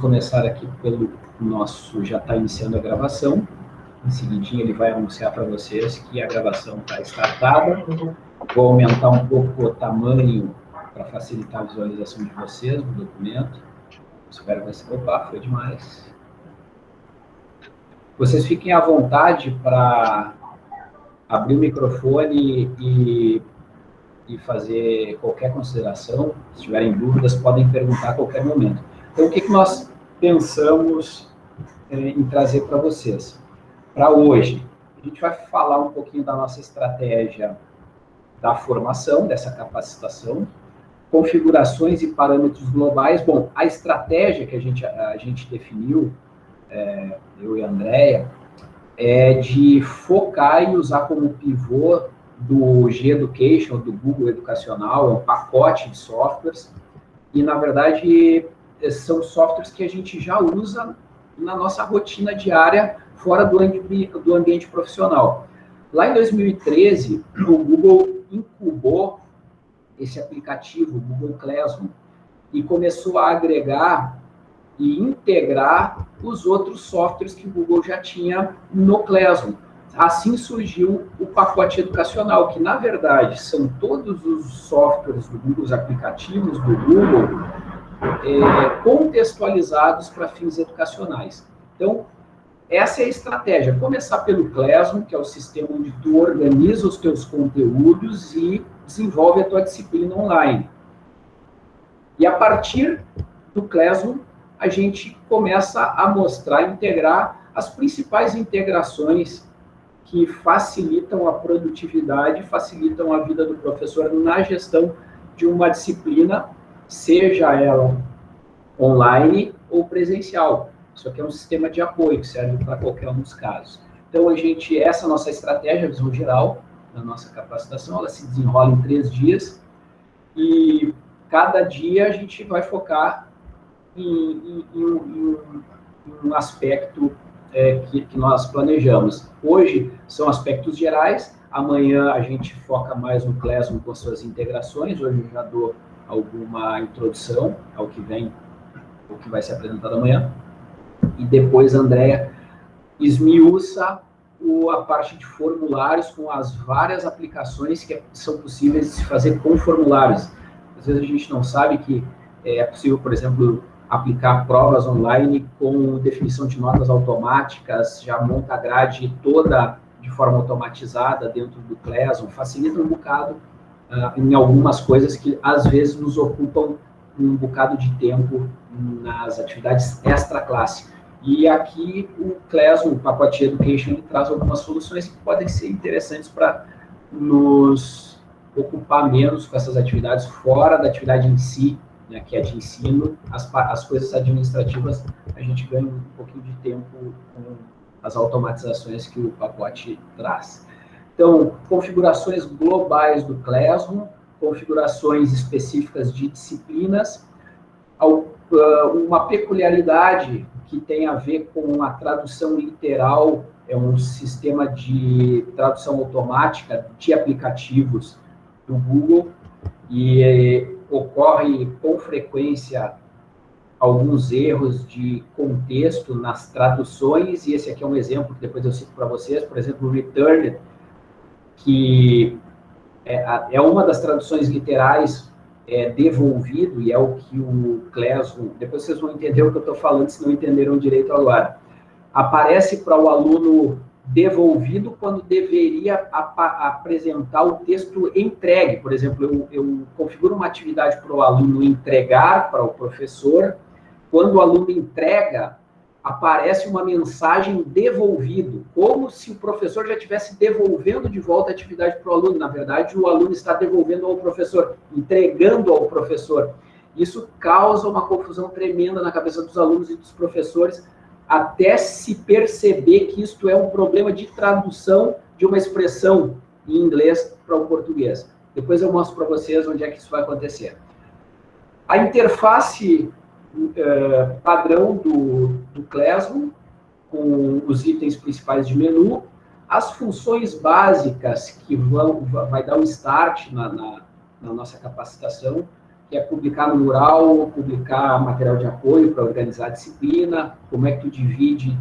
começar aqui pelo nosso, já está iniciando a gravação. Em seguida ele vai anunciar para vocês que a gravação está startada. Vou aumentar um pouco o tamanho para facilitar a visualização de vocês do documento. Espero que você... Opa, foi demais. Vocês fiquem à vontade para abrir o microfone e, e fazer qualquer consideração. Se tiverem dúvidas, podem perguntar a qualquer momento. Então, o que, que nós pensamos é, em trazer para vocês. Para hoje, a gente vai falar um pouquinho da nossa estratégia da formação, dessa capacitação, configurações e parâmetros globais. Bom, a estratégia que a gente, a gente definiu, é, eu e a Andrea, é de focar e usar como pivô do G-Education, do Google Educacional, é um pacote de softwares, e, na verdade, são softwares que a gente já usa na nossa rotina diária fora do, ambiente, do ambiente profissional. Lá em 2013, o Google incubou esse aplicativo, o Google Classroom, e começou a agregar e integrar os outros softwares que o Google já tinha no Classroom. Assim surgiu o pacote educacional, que na verdade são todos os softwares do Google, os aplicativos do Google, é, contextualizados para fins educacionais. Então, essa é a estratégia. Começar pelo Classroom, que é o sistema onde tu organiza os teus conteúdos e desenvolve a tua disciplina online. E a partir do Classroom, a gente começa a mostrar, integrar as principais integrações que facilitam a produtividade, facilitam a vida do professor na gestão de uma disciplina seja ela online ou presencial. Isso aqui é um sistema de apoio que serve para qualquer um dos casos. Então, a gente, essa nossa estratégia, a visão geral da nossa capacitação, ela se desenrola em três dias e cada dia a gente vai focar em, em, em, em um aspecto é, que, que nós planejamos. Hoje são aspectos gerais, amanhã a gente foca mais no Classroom com suas integrações, hoje eu já dou alguma introdução ao que vem, o que vai ser apresentado amanhã. E depois a Andrea esmiuça o, a parte de formulários com as várias aplicações que são possíveis de se fazer com formulários. Às vezes a gente não sabe que é possível, por exemplo, aplicar provas online com definição de notas automáticas, já monta a grade toda de forma automatizada dentro do Classroom, facilita um bocado uh, em algumas coisas que às vezes nos ocupam um bocado de tempo nas atividades extra-classe. E aqui o Classroom, o pacote Education, traz algumas soluções que podem ser interessantes para nos ocupar menos com essas atividades fora da atividade em si, né, que é de ensino, as, as coisas administrativas, a gente ganha um pouquinho de tempo com as automatizações que o pacote traz. Então, configurações globais do Classroom, configurações específicas de disciplinas, ah, uma peculiaridade que tem a ver com a tradução literal, é um sistema de tradução automática de aplicativos do Google, e eh, ocorre com frequência alguns erros de contexto nas traduções, e esse aqui é um exemplo que depois eu cito para vocês, por exemplo, o return que é, é uma das traduções literais é, devolvido, e é o que o Classroom, depois vocês vão entender o que eu estou falando, se não entenderam direito agora. Aparece para o aluno devolvido quando deveria ap apresentar o texto entregue. Por exemplo, eu, eu configuro uma atividade para o aluno entregar para o professor, quando o aluno entrega, aparece uma mensagem devolvido, como se o professor já estivesse devolvendo de volta a atividade para o aluno. Na verdade, o aluno está devolvendo ao professor, entregando ao professor. Isso causa uma confusão tremenda na cabeça dos alunos e dos professores, até se perceber que isto é um problema de tradução de uma expressão em inglês para o português. Depois eu mostro para vocês onde é que isso vai acontecer. A interface é, padrão do, do Classroom, com os itens principais de menu, as funções básicas que vão vai dar um start na, na, na nossa capacitação, quer publicar no mural, publicar material de apoio para organizar a disciplina, como é que tu divide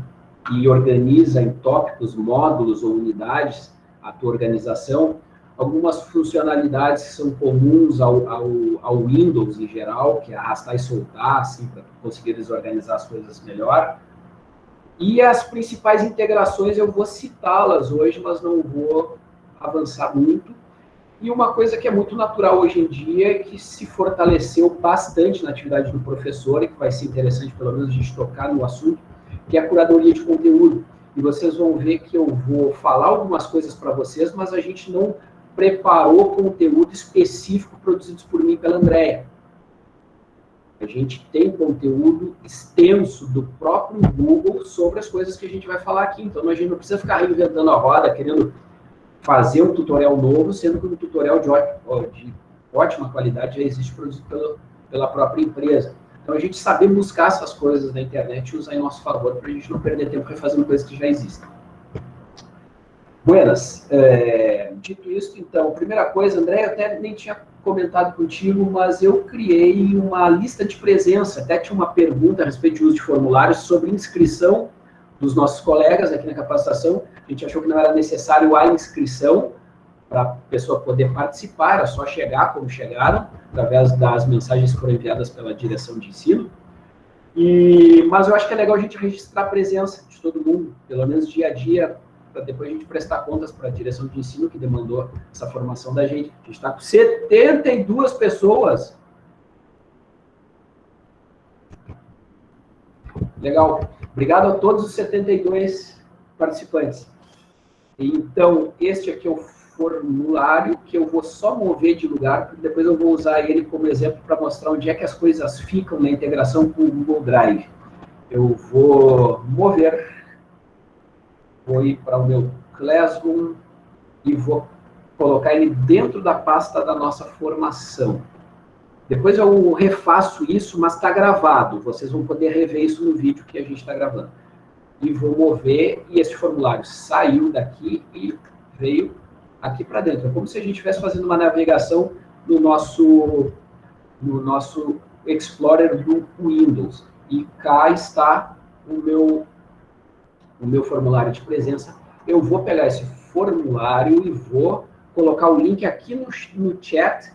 e organiza em tópicos, módulos ou unidades a tua organização, algumas funcionalidades que são comuns ao, ao, ao Windows em geral, que é arrastar e soltar, assim, para conseguir desorganizar as coisas melhor. E as principais integrações eu vou citá-las hoje, mas não vou avançar muito. E uma coisa que é muito natural hoje em dia que se fortaleceu bastante na atividade do professor, e que vai ser interessante pelo menos a gente tocar no assunto, que é a curadoria de conteúdo. E vocês vão ver que eu vou falar algumas coisas para vocês, mas a gente não preparou conteúdo específico produzidos por mim pela Andrea. A gente tem conteúdo extenso do próprio Google sobre as coisas que a gente vai falar aqui. Então, a gente não precisa ficar reinventando a roda, querendo fazer um tutorial novo, sendo que um tutorial de de ótima qualidade já existe produzido pela, pela própria empresa. Então, a gente saber buscar essas coisas na internet e usar em nosso favor para a gente não perder tempo refazendo coisas que já existem. Buenas. É, dito isso, então, primeira coisa, André, eu até nem tinha comentado contigo, mas eu criei uma lista de presença, até tinha uma pergunta a respeito de uso de formulários sobre inscrição dos nossos colegas aqui na capacitação. A gente achou que não era necessário a inscrição para a pessoa poder participar, era só chegar como chegaram, através das mensagens que foram enviadas pela direção de ensino. E, mas eu acho que é legal a gente registrar a presença de todo mundo, pelo menos dia a dia, para depois a gente prestar contas para a direção de ensino que demandou essa formação da gente. A gente está com 72 pessoas. Legal. Obrigado a todos os 72 participantes. Então, este aqui é o formulário que eu vou só mover de lugar, porque depois eu vou usar ele como exemplo para mostrar onde é que as coisas ficam na integração com o Google Drive. Eu vou mover vou ir para o meu Classroom e vou colocar ele dentro da pasta da nossa formação. Depois eu refaço isso, mas está gravado. Vocês vão poder rever isso no vídeo que a gente está gravando. E vou mover, e esse formulário saiu daqui e veio aqui para dentro. É como se a gente estivesse fazendo uma navegação no nosso, no nosso Explorer do Windows. E cá está o meu o meu formulário de presença, eu vou pegar esse formulário e vou colocar o link aqui no, no chat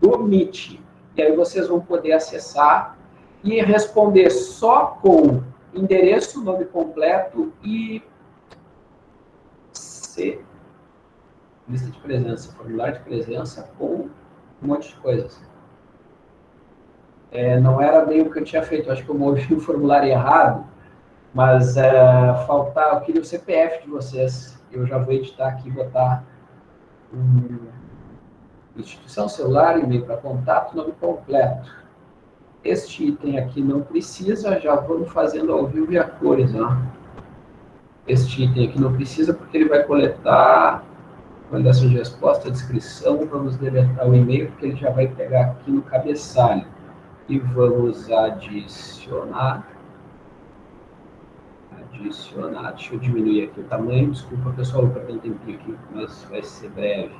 do Meet. E aí vocês vão poder acessar e responder só com endereço, nome completo e C, lista de presença, formulário de presença com um monte de coisas. É, não era bem o que eu tinha feito, acho que eu movi o formulário errado, mas é, faltar, eu queria o CPF de vocês. Eu já vou editar aqui botar um, instituição celular, e-mail para contato, nome completo. Este item aqui não precisa, já vamos fazendo ao vivo e a cores. Ó. Este item aqui não precisa, porque ele vai coletar validação de resposta, descrição, vamos deletar o e-mail, porque ele já vai pegar aqui no cabeçalho. E vamos adicionar adicionar. Deixa eu diminuir aqui o tamanho. Desculpa, pessoal, vou perder um tempinho aqui, mas vai ser breve.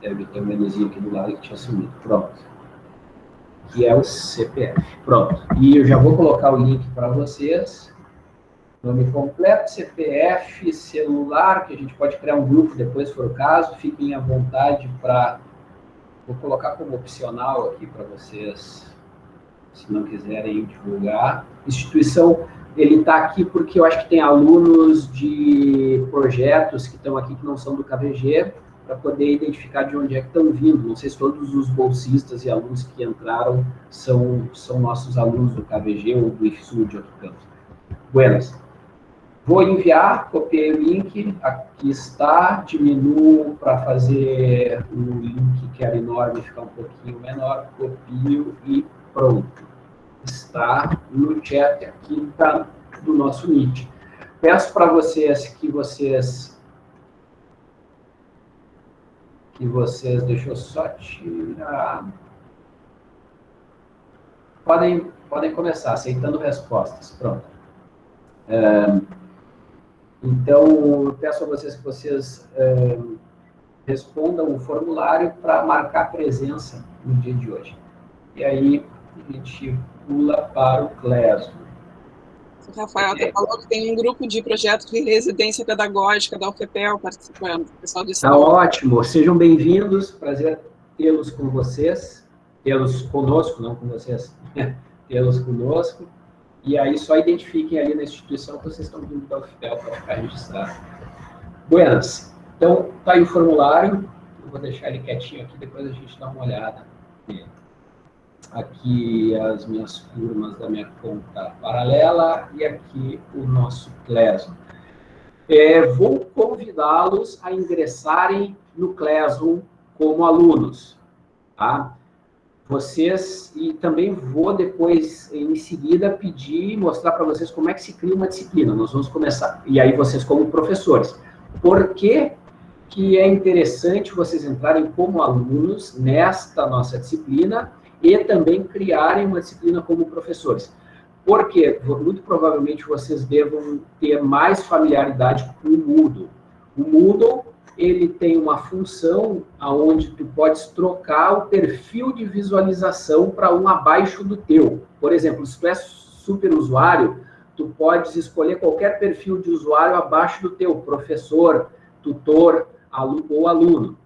Deve ter um menuzinho aqui do lado que tinha sumido. Pronto. Que é o CPF. Pronto. E eu já vou colocar o link para vocês. Nome completo, CPF, celular, que a gente pode criar um grupo depois, se for o caso. Fiquem à vontade para... Vou colocar como opcional aqui para vocês se não quiserem divulgar. Instituição, ele está aqui porque eu acho que tem alunos de projetos que estão aqui que não são do KVG, para poder identificar de onde é que estão vindo. Não sei se todos os bolsistas e alunos que entraram são, são nossos alunos do KVG ou do IFSU de outro campo. Buenas. Vou enviar, copiei o link, aqui está, diminuo para fazer o link que era enorme ficar um pouquinho menor, copio e pronto. Está no chat aqui do nosso Meet. Peço para vocês que vocês que vocês, deixa eu só tirar. Podem, podem começar, aceitando respostas. Pronto. É, então, peço a vocês que vocês é, respondam o formulário para marcar presença no dia de hoje. E aí, a gente pula para o Clésio. O Rafael é. falou que tem um grupo de projetos de residência pedagógica da UFPEL participando, pessoal de Está ótimo, sejam bem-vindos, prazer tê-los com vocês, tê-los conosco, não com vocês, tê-los conosco, e aí só identifiquem ali na instituição que vocês estão vindo da UFPEL para ficar registrado. Buenas, então tá aí o formulário, eu vou deixar ele quietinho aqui, depois a gente dá uma olhada nele aqui as minhas turmas da minha conta paralela e aqui o nosso Classroom. É, vou convidá-los a ingressarem no Classroom como alunos, tá? Vocês, e também vou depois, em seguida, pedir e mostrar para vocês como é que se cria uma disciplina. Nós vamos começar, e aí vocês como professores. Por que, que é interessante vocês entrarem como alunos nesta nossa disciplina e também criarem uma disciplina como professores. Porque muito provavelmente vocês devam ter mais familiaridade com o Moodle. O Moodle ele tem uma função aonde tu podes trocar o perfil de visualização para um abaixo do teu. Por exemplo, se tu é super usuário, tu podes escolher qualquer perfil de usuário abaixo do teu, professor, tutor aluno, ou aluno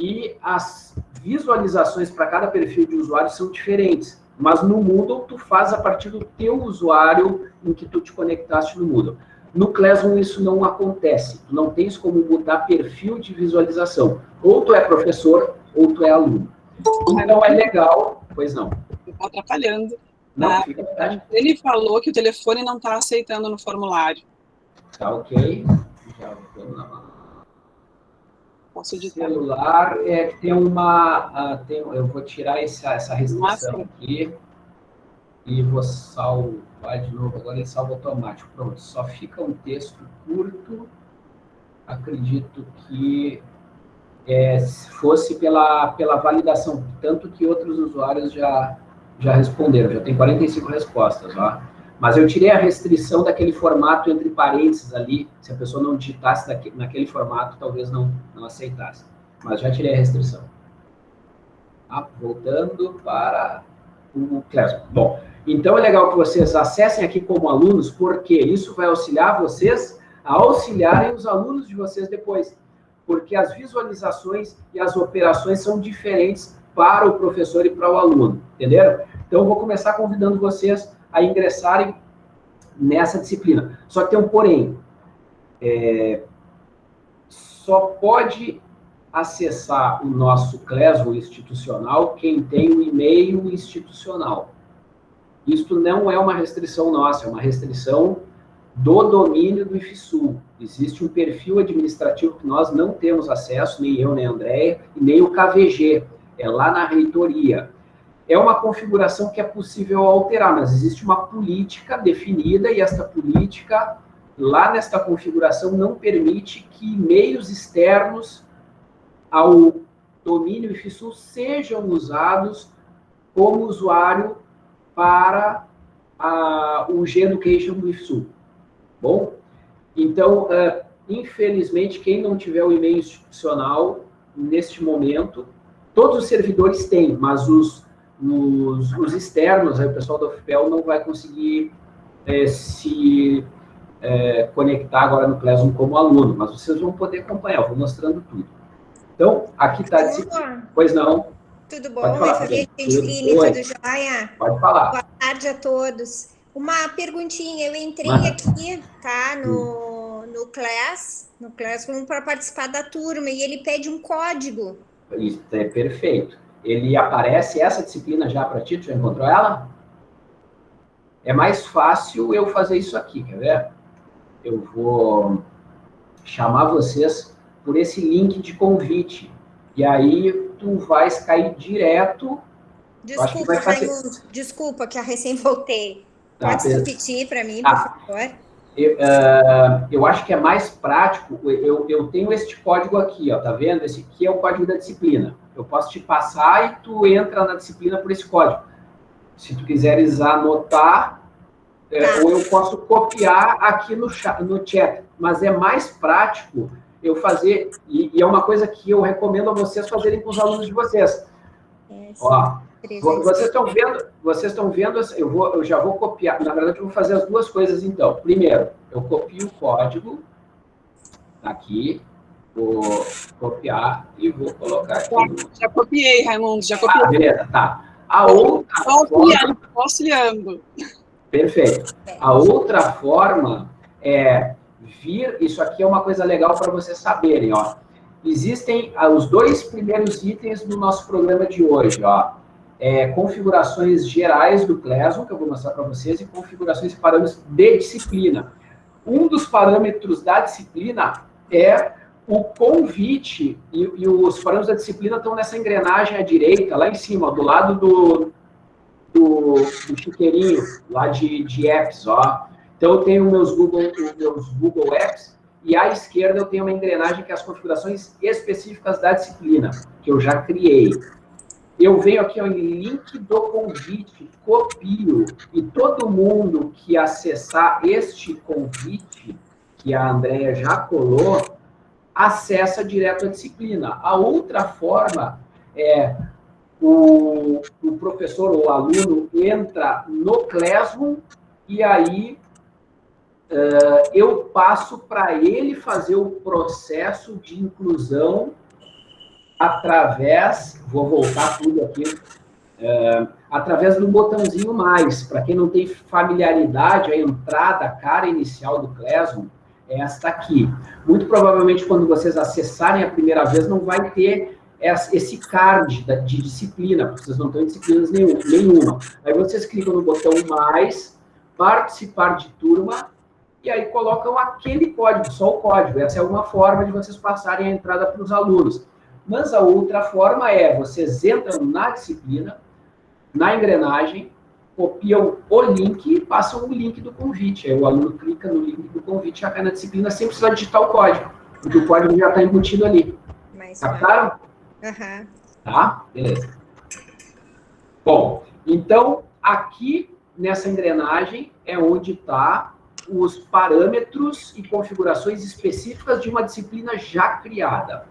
e as visualizações para cada perfil de usuário são diferentes. Mas no Moodle, tu faz a partir do teu usuário em que tu te conectaste no Moodle. No Classroom, isso não acontece. Tu não tens como mudar perfil de visualização. Ou tu é professor, ou tu é aluno. Então, é legal... Pois não. Está atrapalhando. Não, ah, fica Ele falou que o telefone não está aceitando no formulário. Tá ok. Já vamos lá. Posso editar. Celular é, tem uma... Uh, tem, eu vou tirar essa, essa restrição aqui e vou salvar de novo. Agora ele salva automático. Pronto, só fica um texto curto. Acredito que é, fosse pela, pela validação, tanto que outros usuários já, já responderam, já tem 45 respostas, ó. Mas eu tirei a restrição daquele formato entre parênteses ali, se a pessoa não digitasse daqui, naquele formato, talvez não, não aceitasse. Mas já tirei a restrição. Ah, voltando para o Classroom. Bom, então é legal que vocês acessem aqui como alunos, porque isso vai auxiliar vocês a auxiliarem os alunos de vocês depois. Porque as visualizações e as operações são diferentes para o professor e para o aluno, entenderam? Então, eu vou começar convidando vocês a ingressarem nessa disciplina. Só que tem um porém. É, só pode acessar o nosso Classroom institucional quem tem o e-mail institucional. Isto não é uma restrição nossa, é uma restrição do domínio do IFSU. Existe um perfil administrativo que nós não temos acesso, nem eu, nem a Andréia, e nem o KVG, é lá na reitoria é uma configuração que é possível alterar, mas existe uma política definida e esta política, lá nesta configuração, não permite que meios externos ao domínio IFSU sejam usados como usuário para a, o G-Education do IFSU. Bom? Então, uh, infelizmente, quem não tiver o e-mail institucional, neste momento, todos os servidores têm, mas os nos, nos externos, aí o pessoal da UFPEL não vai conseguir é, se é, conectar agora no Classroom como aluno, mas vocês vão poder acompanhar, eu vou mostrando tudo. Então, aqui está... Pois não. Tudo bom? Falar, tudo, tudo jóia? Pode falar. Boa tarde a todos. Uma perguntinha, eu entrei aqui, tá, no, no Class, no Classroom para participar da turma, e ele pede um código. Isso, é perfeito ele aparece essa disciplina já para ti? Tu já encontrou ela? É mais fácil eu fazer isso aqui, quer ver? Eu vou chamar vocês por esse link de convite. E aí tu vais cair direto... Desculpa, que fazer... desculpa que eu recém voltei. Tá, Pode repetir para mim, ah, por favor? Eu, uh, eu, acho que é mais prático, eu, eu tenho este código aqui, ó, tá vendo? Esse aqui é o código da disciplina. Eu posso te passar e tu entra na disciplina por esse código. Se tu quiseres anotar, é, tá. ou eu posso copiar aqui no, chat, no chat. Mas é mais prático eu fazer, e, e, é uma coisa que eu recomendo a vocês fazerem com os alunos de vocês. É, Ó, vocês estão vendo, vocês estão vendo, eu, vou, eu já vou copiar, na verdade eu vou fazer as duas coisas então. Primeiro, eu copio o código, aqui, vou copiar e vou colocar aqui. Já, já copiei, Raimundo, já copiei. Ah, beleza, tá. A outra auxiliando, forma... auxiliando. Perfeito. A outra forma é vir, isso aqui é uma coisa legal para vocês saberem, ó. Existem ah, os dois primeiros itens do nosso programa de hoje, ó. É, configurações gerais do Classroom, que eu vou mostrar para vocês, e configurações e parâmetros de disciplina. Um dos parâmetros da disciplina é o convite, e, e os parâmetros da disciplina estão nessa engrenagem à direita, lá em cima, do lado do, do, do chiqueirinho, lá de, de apps, ó. Então, eu tenho meus Google, meus Google Apps, e à esquerda eu tenho uma engrenagem que é as configurações específicas da disciplina, que eu já criei. Eu venho aqui em link do convite, copio, e todo mundo que acessar este convite, que a Andrea já colou, acessa direto a disciplina. A outra forma é o, o professor ou aluno entra no Classroom e aí uh, eu passo para ele fazer o processo de inclusão através, vou voltar tudo aqui, uh, através do botãozinho mais. Para quem não tem familiaridade, a entrada, a cara inicial do Classroom é esta aqui. Muito provavelmente, quando vocês acessarem a primeira vez, não vai ter esse card de disciplina, porque vocês não estão em disciplinas nenhuma. Aí vocês clicam no botão mais, participar de turma, e aí colocam aquele código, só o código. Essa é uma forma de vocês passarem a entrada para os alunos. Mas a outra forma é, vocês entram na disciplina, na engrenagem, copiam o link e passam o link do convite. Aí o aluno clica no link do convite e já cai na disciplina sem precisar digitar o código, porque o código já está embutido ali. Captaram? Uhum. Tá? Beleza. Bom, então, aqui nessa engrenagem é onde está os parâmetros e configurações específicas de uma disciplina já criada.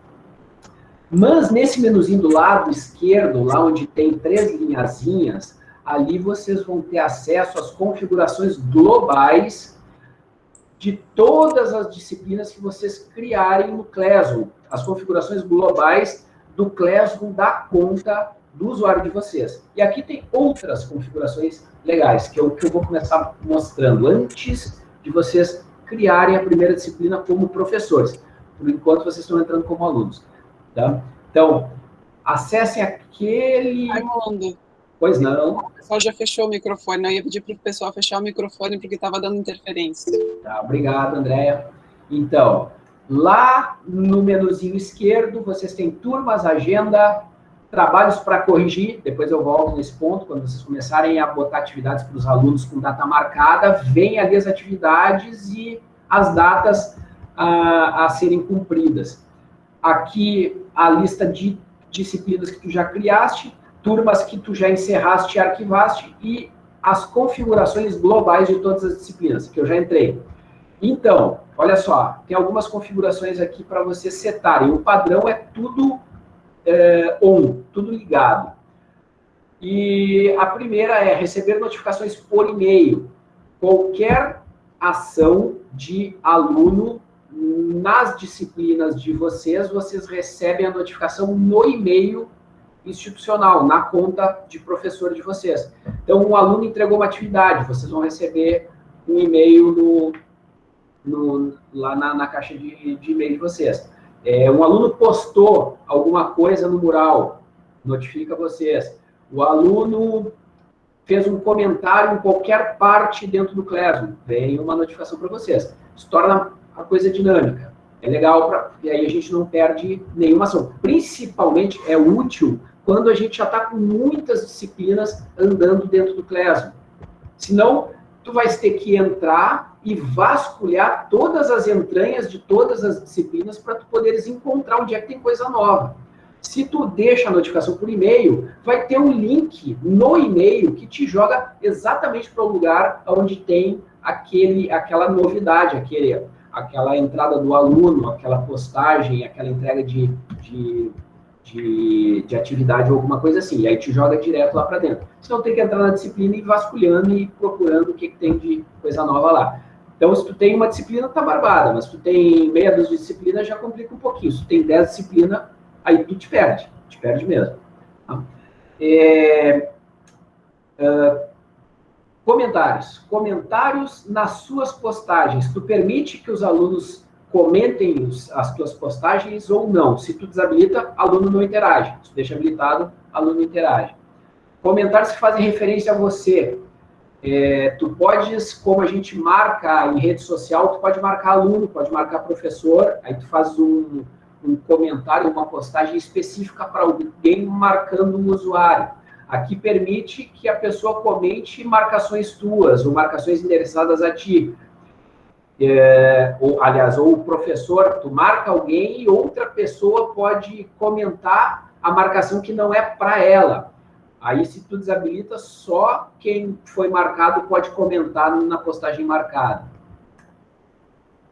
Mas nesse menuzinho do lado esquerdo, lá onde tem três linhazinhas, ali vocês vão ter acesso às configurações globais de todas as disciplinas que vocês criarem no Classroom. As configurações globais do Classroom da conta do usuário de vocês. E aqui tem outras configurações legais, que é o que eu vou começar mostrando antes de vocês criarem a primeira disciplina como professores. Por enquanto, vocês estão entrando como alunos. Tá? Então, acessem aquele... Raimundo. Pois não. O pessoal já fechou o microfone. Eu ia pedir para o pessoal fechar o microfone porque estava dando interferência. Tá, obrigado, Andréia. Então, lá no menuzinho esquerdo, vocês têm turmas, agenda, trabalhos para corrigir, depois eu volto nesse ponto, quando vocês começarem a botar atividades para os alunos com data marcada, vem ali as atividades e as datas a, a serem cumpridas. Aqui a lista de disciplinas que tu já criaste, turmas que tu já encerraste e arquivaste e as configurações globais de todas as disciplinas, que eu já entrei. Então, olha só, tem algumas configurações aqui para vocês setarem. O padrão é tudo é, on, tudo ligado. E a primeira é receber notificações por e-mail. Qualquer ação de aluno nas disciplinas de vocês, vocês recebem a notificação no e-mail institucional, na conta de professor de vocês. Então, um aluno entregou uma atividade, vocês vão receber um e-mail no, no, lá na, na caixa de, de e-mail de vocês. É, um aluno postou alguma coisa no mural, notifica vocês. O aluno fez um comentário em qualquer parte dentro do Classroom, vem uma notificação para vocês. Isso torna a coisa dinâmica. É legal, pra, aí a gente não perde nenhuma ação. Principalmente é útil quando a gente já está com muitas disciplinas andando dentro do Classroom. Senão, tu vais ter que entrar e vasculhar todas as entranhas de todas as disciplinas para tu poderes encontrar onde é que tem coisa nova. Se tu deixa a notificação por e-mail, vai ter um link no e-mail que te joga exatamente para o lugar onde tem aquele, aquela novidade, aquele, aquela entrada do aluno, aquela postagem, aquela entrega de, de, de, de atividade ou alguma coisa assim, e aí te joga direto lá para dentro. Senão tem que entrar na disciplina e vasculhando e procurando o que, que tem de coisa nova lá. Então, se tu tem uma disciplina, tá barbada, mas se tu tem meia dúzia de disciplina, já complica um pouquinho. Se tu tem dez disciplinas, aí tu te perde, te perde mesmo. Tá? É, uh, comentários. Comentários nas suas postagens. Tu permite que os alunos comentem as tuas postagens ou não. Se tu desabilita, aluno não interage. Se tu deixa habilitado, aluno interage. Comentários que fazem referência a você. É, tu podes, como a gente marca em rede social, tu pode marcar aluno, pode marcar professor, aí tu faz um, um comentário, uma postagem específica para alguém marcando um usuário. Aqui permite que a pessoa comente marcações tuas, ou marcações endereçadas a ti. É, ou, aliás, ou o professor, tu marca alguém e outra pessoa pode comentar a marcação que não é para ela. Aí, se tu desabilita, só quem foi marcado pode comentar na postagem marcada.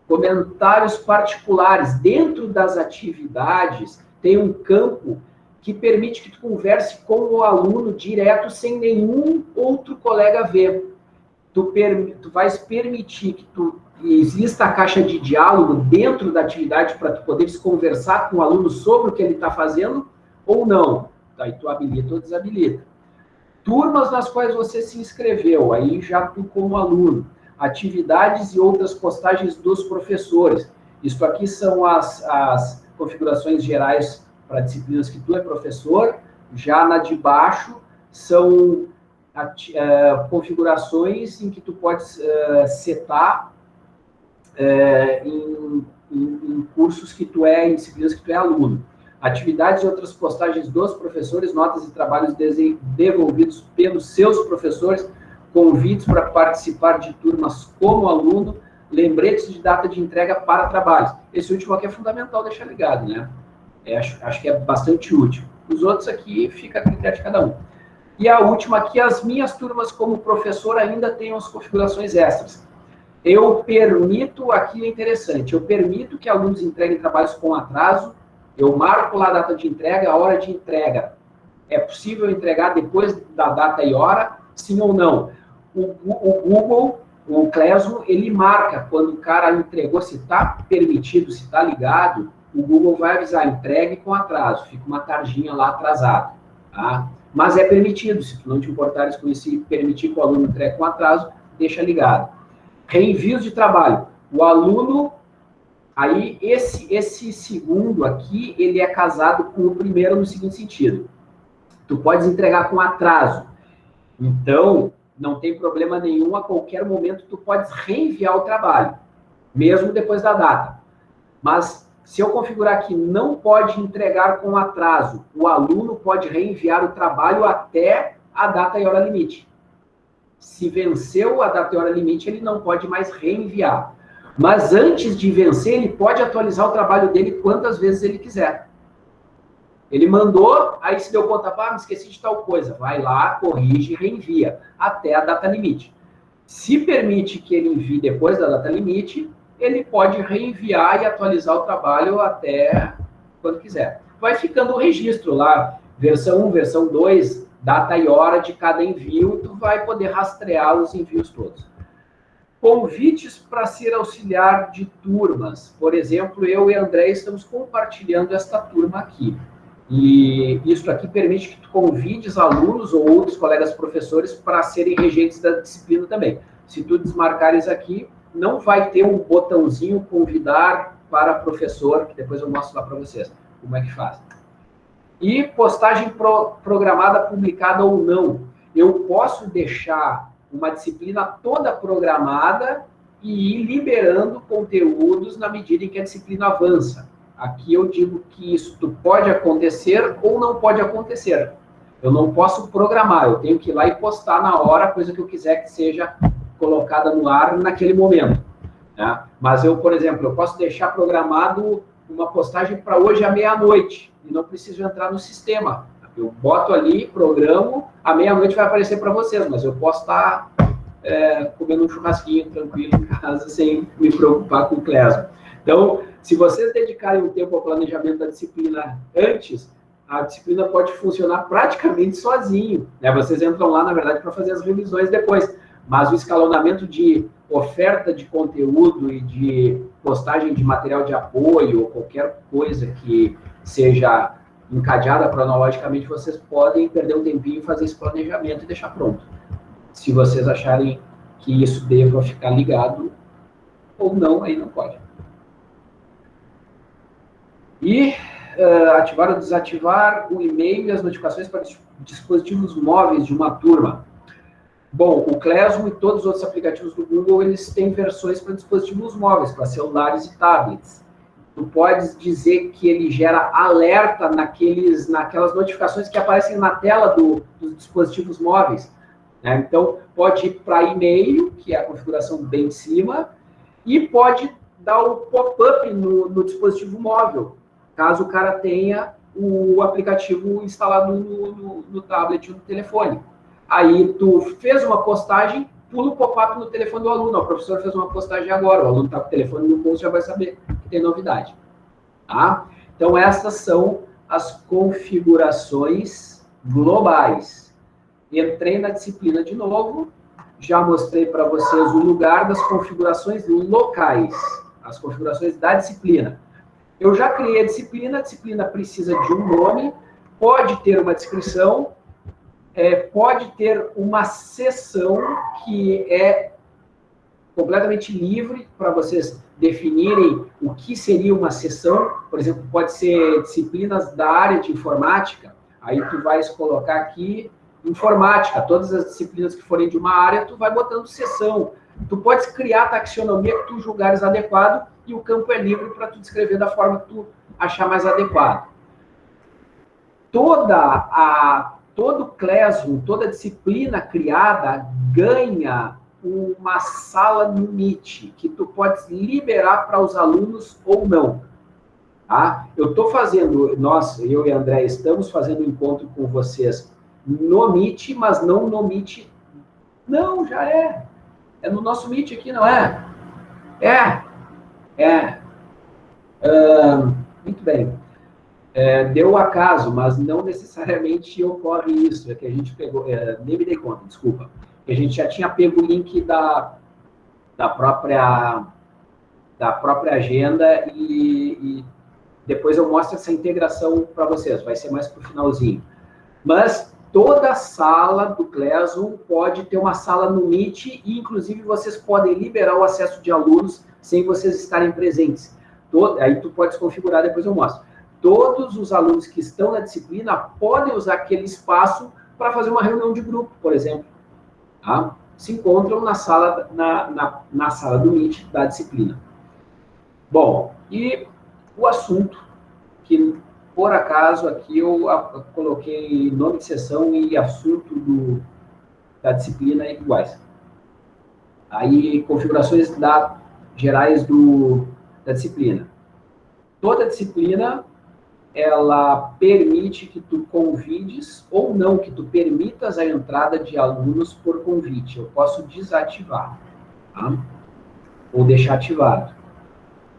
Comentários particulares. Dentro das atividades, tem um campo que permite que tu converse com o aluno direto, sem nenhum outro colega ver. Tu, per, tu vais permitir que tu exista a caixa de diálogo dentro da atividade para tu poderes conversar com o aluno sobre o que ele está fazendo ou não Aí tu habilita ou desabilita. Turmas nas quais você se inscreveu, aí já tu como aluno. Atividades e outras postagens dos professores. Isso aqui são as, as configurações gerais para disciplinas que tu é professor. Já na de baixo são uh, configurações em que tu pode uh, setar uh, em, em, em cursos que tu é, em disciplinas que tu é aluno atividades e outras postagens dos professores, notas e trabalhos desenvolvidos pelos seus professores, convites para participar de turmas como aluno, lembretes de data de entrega para trabalhos. Esse último aqui é fundamental deixar ligado, né? É, acho, acho que é bastante útil. Os outros aqui fica a critério de cada um. E a última aqui, as minhas turmas como professor ainda têm as configurações extras. Eu permito, aqui é interessante, eu permito que alunos entreguem trabalhos com atraso, eu marco lá a data de entrega, a hora de entrega. É possível entregar depois da data e hora, sim ou não? O, o Google, o Clesmo, ele marca quando o cara entregou, se está permitido, se está ligado, o Google vai avisar, entregue com atraso, fica uma tarjinha lá atrasada, tá? Mas é permitido, se tu não te importares com esse permitir que o aluno entregue com atraso, deixa ligado. Reenvios de trabalho. O aluno Aí, esse, esse segundo aqui, ele é casado com o primeiro no seguinte sentido. Tu podes entregar com atraso. Então, não tem problema nenhum, a qualquer momento tu podes reenviar o trabalho, mesmo depois da data. Mas, se eu configurar que não pode entregar com atraso, o aluno pode reenviar o trabalho até a data e hora limite. Se venceu a data e hora limite, ele não pode mais reenviar. Mas antes de vencer, ele pode atualizar o trabalho dele quantas vezes ele quiser. Ele mandou, aí se deu conta, ah, me esqueci de tal coisa. Vai lá, corrige e reenvia até a data limite. Se permite que ele envie depois da data limite, ele pode reenviar e atualizar o trabalho até quando quiser. Vai ficando o registro lá, versão 1, versão 2, data e hora de cada envio, tu vai poder rastrear os envios todos. Convites para ser auxiliar de turmas. Por exemplo, eu e André estamos compartilhando esta turma aqui. E isso aqui permite que tu convides alunos ou outros colegas professores para serem regentes da disciplina também. Se tu desmarcares aqui, não vai ter um botãozinho convidar para professor, que depois eu mostro lá para vocês como é que faz. E postagem pro, programada, publicada ou não. Eu posso deixar uma disciplina toda programada e ir liberando conteúdos na medida em que a disciplina avança. Aqui eu digo que isso pode acontecer ou não pode acontecer. Eu não posso programar, eu tenho que ir lá e postar na hora coisa que eu quiser que seja colocada no ar naquele momento. Né? Mas eu, por exemplo, eu posso deixar programado uma postagem para hoje à meia-noite e não preciso entrar no sistema. Eu boto ali, programo, à meia-noite vai aparecer para vocês, mas eu posso estar é, comendo um churrasquinho tranquilo em casa, sem me preocupar com o Clésio. Então, se vocês dedicarem um tempo ao planejamento da disciplina antes, a disciplina pode funcionar praticamente sozinho. Né? Vocês entram lá, na verdade, para fazer as revisões depois. Mas o escalonamento de oferta de conteúdo e de postagem de material de apoio ou qualquer coisa que seja encadeada cronologicamente, vocês podem perder um tempinho e fazer esse planejamento e deixar pronto. Se vocês acharem que isso deva ficar ligado ou não, aí não pode. E uh, ativar ou desativar o e-mail e as notificações para dispositivos móveis de uma turma. Bom, o Classroom e todos os outros aplicativos do Google, eles têm versões para dispositivos móveis, para celulares e tablets. Tu podes dizer que ele gera alerta naqueles, naquelas notificações que aparecem na tela do, dos dispositivos móveis. Né? Então, pode ir para e-mail, que é a configuração bem de cima, e pode dar o pop-up no, no dispositivo móvel, caso o cara tenha o aplicativo instalado no, no, no tablet ou no telefone. Aí tu fez uma postagem, pula o pop-up no telefone do aluno. O professor fez uma postagem agora, o aluno está com o telefone no bolso, já vai saber que tem novidade. Tá? Então, essas são as configurações globais. Entrei na disciplina de novo, já mostrei para vocês o lugar das configurações locais, as configurações da disciplina. Eu já criei a disciplina, a disciplina precisa de um nome, pode ter uma descrição, é, pode ter uma sessão que é completamente livre para vocês definirem o que seria uma sessão. Por exemplo, pode ser disciplinas da área de informática. Aí tu vais colocar aqui informática. Todas as disciplinas que forem de uma área, tu vai botando sessão. Tu podes criar a taxonomia que tu julgares adequado e o campo é livre para tu descrever da forma que tu achar mais adequado. Toda a todo Classroom, toda disciplina criada ganha uma sala no Meet, que tu pode liberar para os alunos ou não. Tá? Eu estou fazendo, nós, eu e André, estamos fazendo um encontro com vocês no Meet, mas não no Meet. Não, já é. É no nosso Meet aqui, não é? É. É. Uh, muito bem. É, deu acaso, mas não necessariamente ocorre isso. É que a gente pegou, é, nem me dei conta, desculpa. A gente já tinha pego o link da, da própria da própria agenda e, e depois eu mostro essa integração para vocês. Vai ser mais para o finalzinho. Mas toda sala do Classroom pode ter uma sala no Meet e, inclusive, vocês podem liberar o acesso de alunos sem vocês estarem presentes. Todo, aí tu pode configurar, depois eu mostro todos os alunos que estão na disciplina podem usar aquele espaço para fazer uma reunião de grupo, por exemplo. Tá? Se encontram na sala, na, na, na sala do Meet da disciplina. Bom, e o assunto que, por acaso, aqui eu coloquei nome de sessão e assunto do, da disciplina iguais. Aí, configurações da, gerais do, da disciplina. Toda disciplina ela permite que tu convides ou não, que tu permitas a entrada de alunos por convite. Eu posso desativar, tá? Ou deixar ativado.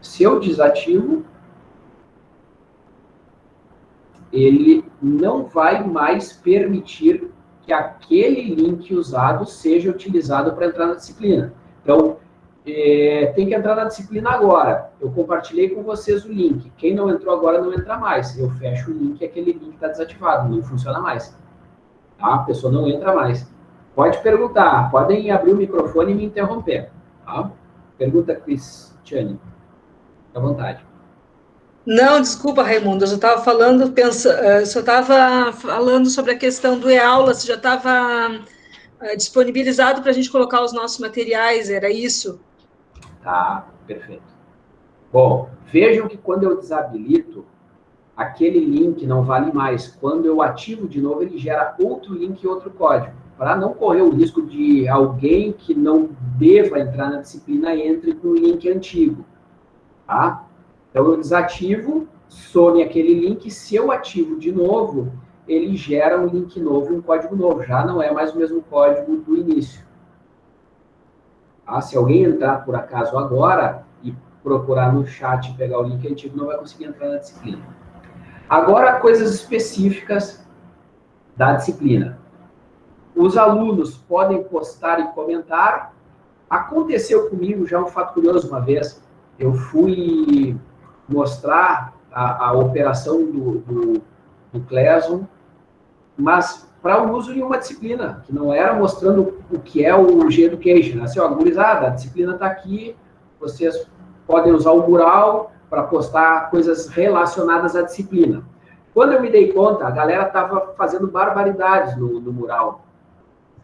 Se eu desativo, ele não vai mais permitir que aquele link usado seja utilizado para entrar na disciplina. Então, é, tem que entrar na disciplina agora. Eu compartilhei com vocês o link. Quem não entrou agora não entra mais. Eu fecho o link e aquele link está desativado, não funciona mais. Tá? A pessoa não entra mais. Pode perguntar, podem abrir o microfone e me interromper. Tá? Pergunta, Cristiane. Fique à vontade. Não, desculpa, Raimundo, eu já estava falando, pensa, eu só estava falando sobre a questão do e-aula, você já estava eh, disponibilizado para a gente colocar os nossos materiais, era isso? Tá, perfeito. Bom, vejam que quando eu desabilito, aquele link não vale mais. Quando eu ativo de novo, ele gera outro link e outro código. Para não correr o risco de alguém que não deva entrar na disciplina entre com o link antigo. Tá? Então, eu desativo, some aquele link. Se eu ativo de novo, ele gera um link novo, um código novo. Já não é mais o mesmo código do início. Tá? Se alguém entrar por acaso agora e procurar no chat pegar o link antigo, não vai conseguir entrar na disciplina. Agora, coisas específicas da disciplina. Os alunos podem postar e comentar. Aconteceu comigo já um fato curioso uma vez. Eu fui mostrar a, a operação do, do, do Classroom, mas para o uso em uma disciplina, que não era mostrando o que é o G-Education. Assim, ó, gurizada, a disciplina está aqui, vocês podem usar o mural para postar coisas relacionadas à disciplina. Quando eu me dei conta, a galera estava fazendo barbaridades no, no, mural.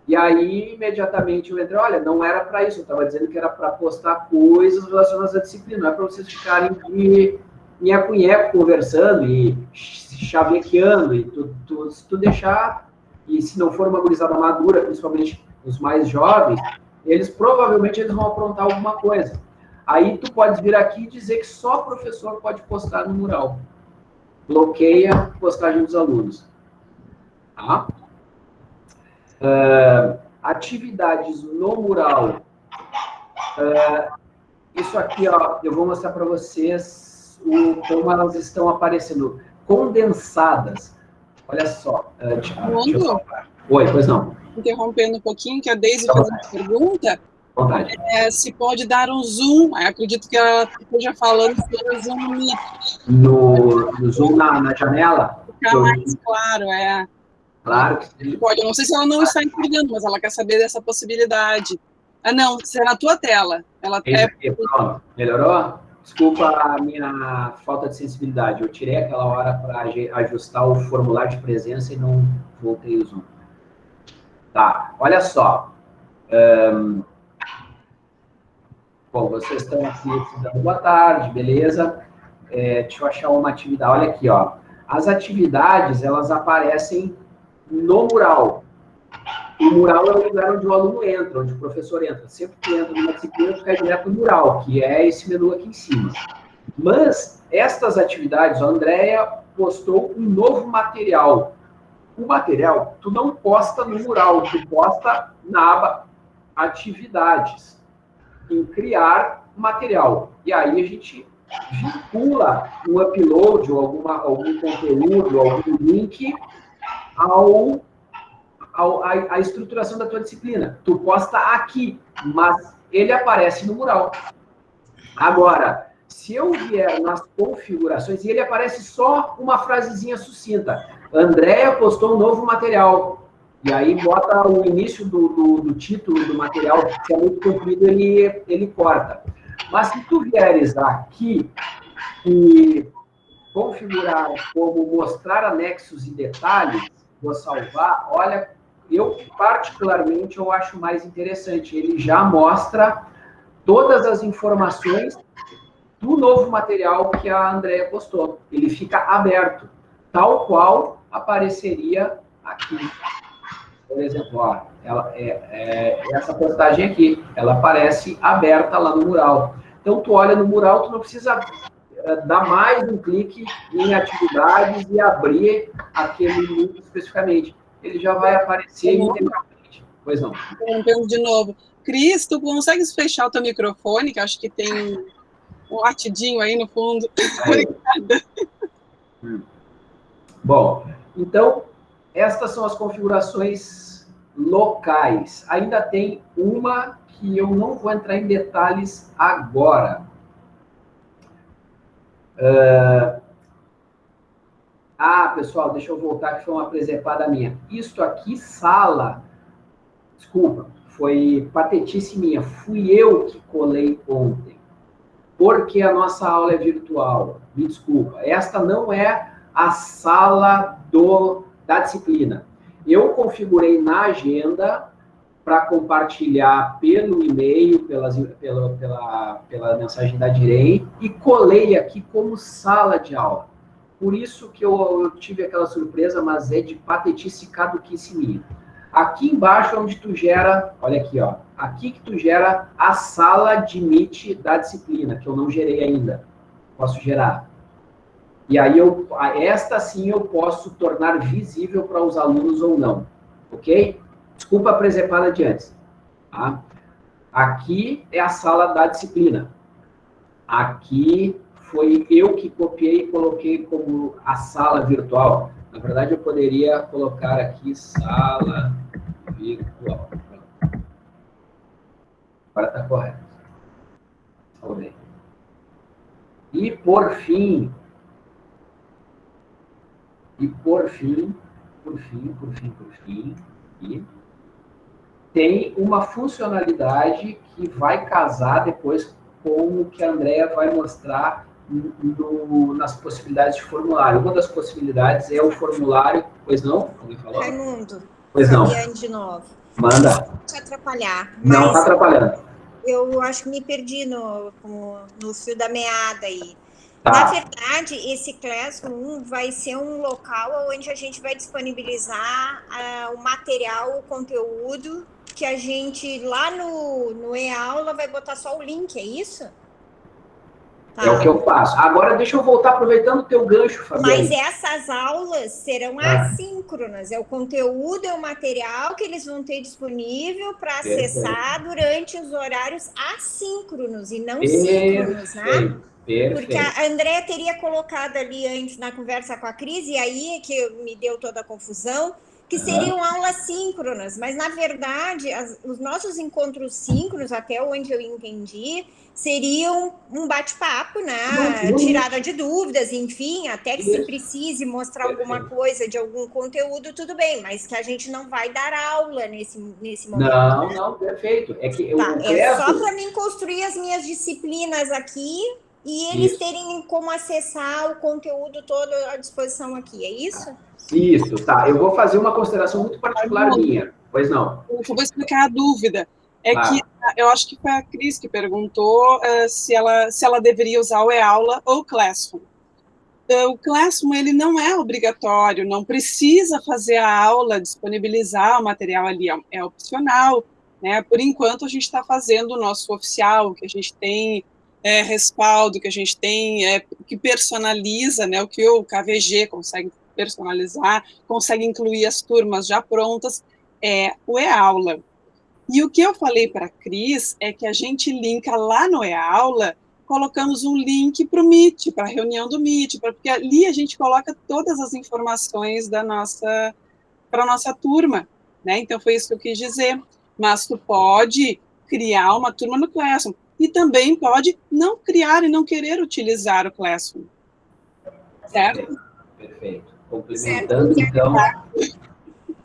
E aí, imediatamente, eu entrei, olha, não era para isso, eu estava dizendo que era para postar coisas relacionadas à disciplina, não é para vocês ficarem de nheco-nheco conversando e chavequeando, e tu, tu, se tu deixar, e se não for uma gurizada madura, principalmente os mais jovens, eles provavelmente eles vão aprontar alguma coisa. Aí tu pode vir aqui e dizer que só professor pode postar no mural. Bloqueia a postagem dos alunos. Tá? Uh, atividades no mural. Uh, isso aqui, ó, eu vou mostrar para vocês o, como elas estão aparecendo condensadas. Olha só. Uh, deixa, eu Oi, pois não. Interrompendo um pouquinho, que a Deise fez uma pergunta. É, se pode dar um zoom, acredito que ela esteja falando sobre zoom no, no zoom na, na janela? Ficar mais claro, é. Claro que sim. Pode, eu não sei se ela não está entendendo, mas ela quer saber dessa possibilidade. Ah, não, se é na tua tela. Ela é... Pronto, melhorou? Desculpa a minha falta de sensibilidade. Eu tirei aquela hora para ajustar o formulário de presença e não voltei o zoom. Tá, olha só. Um, Bom, vocês estão aqui dando boa tarde, beleza? É, deixa eu achar uma atividade. Olha aqui, ó. As atividades, elas aparecem no mural. O mural é o lugar onde o aluno entra, onde o professor entra. Sempre que entra numa disciplina, tu direto no mural, que é esse menu aqui em cima. Mas, estas atividades, a Andrea postou um novo material. O material, tu não posta no mural, tu posta na aba atividades em criar material. E aí a gente vincula um upload ou alguma, algum conteúdo, algum link ao a, a, estruturação da tua disciplina. Tu posta aqui, mas ele aparece no mural. Agora, se eu vier nas configurações, e ele aparece só uma frasezinha sucinta. Andréia postou um novo material. E aí bota o início do, do, do, título do material, se é muito comprido, ele, ele corta. Mas se tu vieres aqui e configurar como mostrar anexos e detalhes, vou salvar, olha, eu particularmente eu acho mais interessante. Ele já mostra todas as informações do novo material que a Andrea postou. Ele fica aberto, tal qual apareceria aqui por exemplo, ó, ela, é, é, essa postagem aqui, ela aparece aberta lá no mural. Então, tu olha no mural, tu não precisa é, dar mais um clique em atividades e abrir aquele link especificamente. Ele já vai aparecer integralmente. Pois não. Interrompendo de novo. Cris, tu consegues fechar o teu microfone, que acho que tem um latidinho aí no fundo. Obrigada. Hum. Bom, então, estas são as configurações locais. Ainda tem uma que eu não vou entrar em detalhes agora. Uh... Ah, pessoal, deixa eu voltar, que foi uma presepada minha. Isto aqui, sala, desculpa, foi patetice minha. Fui eu que colei ontem. Porque a nossa aula é virtual. Me desculpa. Esta não é a sala do da disciplina. Eu configurei na agenda para compartilhar pelo e-mail, pelas, pela, pela, pela mensagem da Direi, e colei aqui como sala de aula. Por isso que eu, eu tive aquela surpresa, mas é de patetice caduquice minha. Aqui embaixo, onde tu gera, olha aqui, ó, aqui que tu gera a sala de Meet da disciplina, que eu não gerei ainda. Posso gerar. E aí, eu, esta sim eu posso tornar visível para os alunos ou não. Ok? Desculpa a presepada de antes. Tá? aqui é a sala da disciplina. Aqui foi eu que copiei e coloquei como a sala virtual. Na verdade, eu poderia colocar aqui sala virtual. Agora está correto. Salvei. E, por fim, e por fim, por fim, por fim, por fim, e tem uma funcionalidade que vai casar depois com o que a Andrea vai mostrar no, nas possibilidades de formulário. Uma das possibilidades é o formulário, pois não? Alguém falou? Raimundo. Pois não. de novo. Manda. Não te atrapalhar. Não está atrapalhando. Eu acho que me perdi no, no fio da meada aí. Tá. Na verdade, esse Classroom vai ser um local onde a gente vai disponibilizar uh, o material, o conteúdo que a gente lá no, no e-aula vai botar só o link, é isso? Tá. É o que eu faço. Agora, deixa eu voltar aproveitando o teu gancho, Fabiana. Mas essas aulas serão ah. assíncronas. É o conteúdo, é o material que eles vão ter disponível para acessar durante os horários assíncronos e não Perfeito. síncronos, né? Perfeito. Porque a Andrea teria colocado ali antes na conversa com a Cris, e aí é que me deu toda a confusão, que seriam aulas síncronas, mas na verdade as, os nossos encontros síncronos, até onde eu entendi, seriam um bate-papo, né? Tirada de dúvidas, enfim, até que se precise mostrar alguma coisa de algum conteúdo, tudo bem, mas que a gente não vai dar aula nesse, nesse momento. Não, né? não, perfeito. É que tá, eu é só para mim construir as minhas disciplinas aqui e eles isso. terem como acessar o conteúdo todo à disposição aqui, é isso? Isso, tá. Eu vou fazer uma consideração muito particular minha. Pois não. Eu vou explicar a dúvida. É que eu acho que foi a Cris que perguntou uh, se, ela, se ela deveria usar o e-aula ou o Classroom. Uh, o Classroom ele não é obrigatório, não precisa fazer a aula, disponibilizar o material ali, é, é opcional. Né? Por enquanto, a gente está fazendo o nosso oficial, que a gente tem é, respaldo, que a gente tem, é, que personaliza, né, o que o KVG consegue personalizar, consegue incluir as turmas já prontas, é o e-aula. E o que eu falei para a Cris é que a gente linka lá no e-aula, colocamos um link para o Meet, para a reunião do Meet, porque ali a gente coloca todas as informações da nossa, para a nossa turma, né? Então foi isso que eu quis dizer. Mas tu pode criar uma turma no Classroom, e também pode não criar e não querer utilizar o Classroom. Certo? Perfeito. Complementando, certo. então.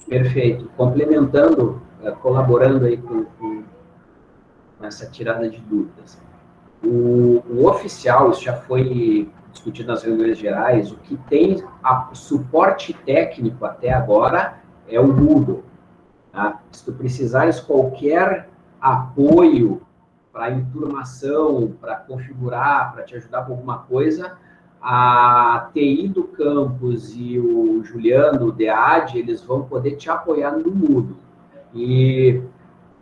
Perfeito. Complementando, eh, colaborando aí com, com essa tirada de dúvidas. O, o, oficial, isso já foi discutido nas reuniões gerais, o que tem a, suporte técnico até agora é o Moodle. Tá? Se tu precisares qualquer apoio para enturmação, para configurar, para te ajudar com alguma coisa, a TI do campus e o Juliano, o DEAD, eles vão poder te apoiar no Moodle. E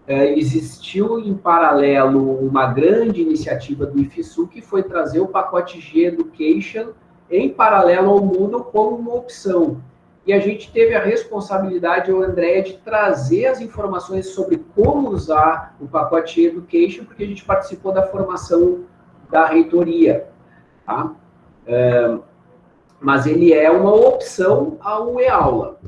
é, existiu em paralelo uma grande iniciativa do IFSU que foi trazer o pacote G Education em paralelo ao Moodle como uma opção e a gente teve a responsabilidade, o André, de trazer as informações sobre como usar o pacote Education, porque a gente participou da formação da reitoria, tá? É, mas ele é uma opção ao e-aula.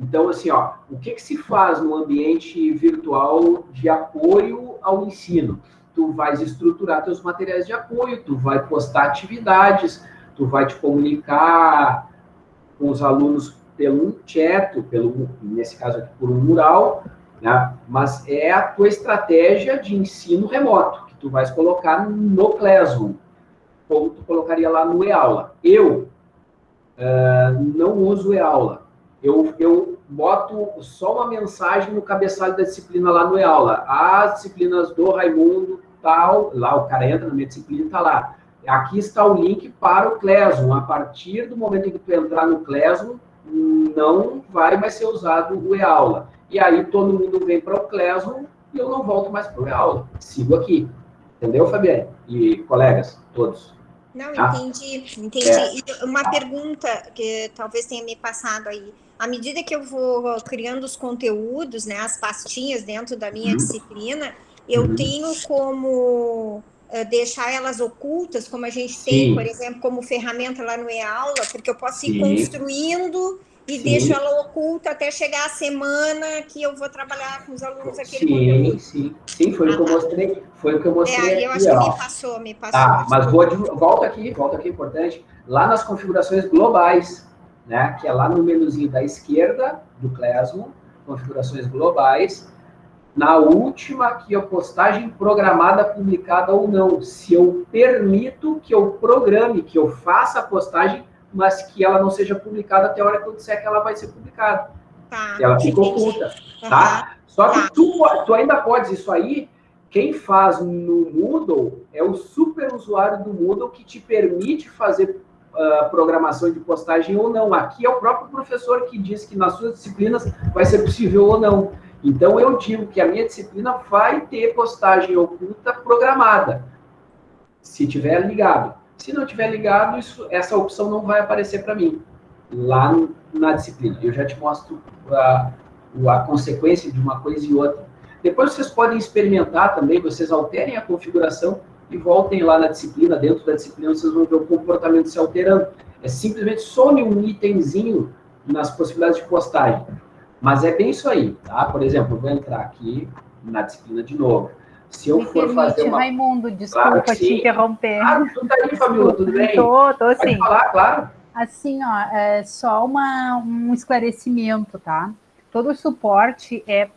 Então, assim, ó, o que, que se faz no ambiente virtual de apoio ao ensino? Tu vais estruturar teus materiais de apoio, tu vai postar atividades, tu vai te comunicar com os alunos pelo um pelo, nesse caso aqui, por um mural, né? mas é a tua estratégia de ensino remoto, que tu vais colocar no Classroom, tu colocaria lá no e-aula. Eu uh, não uso e-aula, eu, eu boto só uma mensagem no cabeçalho da disciplina lá no e-aula. As disciplinas do Raimundo, tal, lá o cara entra na minha disciplina e está lá. Aqui está o link para o Classroom. A partir do momento em que tu entrar no Classroom, não vai mais ser usado o e-aula. E aí todo mundo vem para o Classroom e eu não volto mais para o e-aula. Sigo aqui. Entendeu, Fabiane? E colegas, todos. Não, tá? entendi, entendi. É. Uma pergunta que talvez tenha me passado aí. À medida que eu vou criando os conteúdos, né, as pastinhas dentro da minha uhum. disciplina, eu uhum. tenho como uh, deixar elas ocultas, como a gente Sim. tem, por exemplo, como ferramenta lá no e-aula, porque eu posso ir Sim. construindo e Sim. deixo ela oculta até chegar a semana que eu vou trabalhar com os alunos aquele sim. Sim, sim, foi ah, o que eu ah, tá. mostrei, foi o que eu mostrei. É, eu acho que me passou, me passou. Tá, mas vou volta aqui, volta aqui, importante. Lá nas configurações globais, né, que é lá no menuzinho da esquerda do Classroom, configurações globais, na última aqui a postagem programada, publicada ou não, se eu permito que eu programe, que eu faça a postagem mas que ela não seja publicada até a hora que eu disser que ela vai ser publicada. Tá, ela fica oculta, tá? Uhum. Só que tá. tu, tu ainda podes isso aí, quem faz no Moodle é o super usuário do Moodle que te permite fazer uh, programação de postagem ou não. Aqui é o próprio professor que diz que nas suas disciplinas vai ser possível ou não. Então eu digo que a minha disciplina vai ter postagem oculta programada, se tiver ligado. Se não tiver ligado, isso, essa opção não vai aparecer para mim lá na disciplina. Eu já te mostro a, a consequência de uma coisa e outra. Depois vocês podem experimentar também, vocês alterem a configuração e voltem lá na disciplina, dentro da disciplina vocês vão ver o comportamento se alterando. É simplesmente some um itemzinho nas possibilidades de postagem. Mas é bem isso aí, tá? Por exemplo, eu vou entrar aqui na disciplina de novo. Se eu Me for permite, fazer uma... Raimundo, desculpa claro te interromper. Ah, tudo aí, Fabiola, tudo bem? Tô, tô sim. Pode falar, claro. Assim, ó, é só uma, um esclarecimento, tá? Todo o suporte é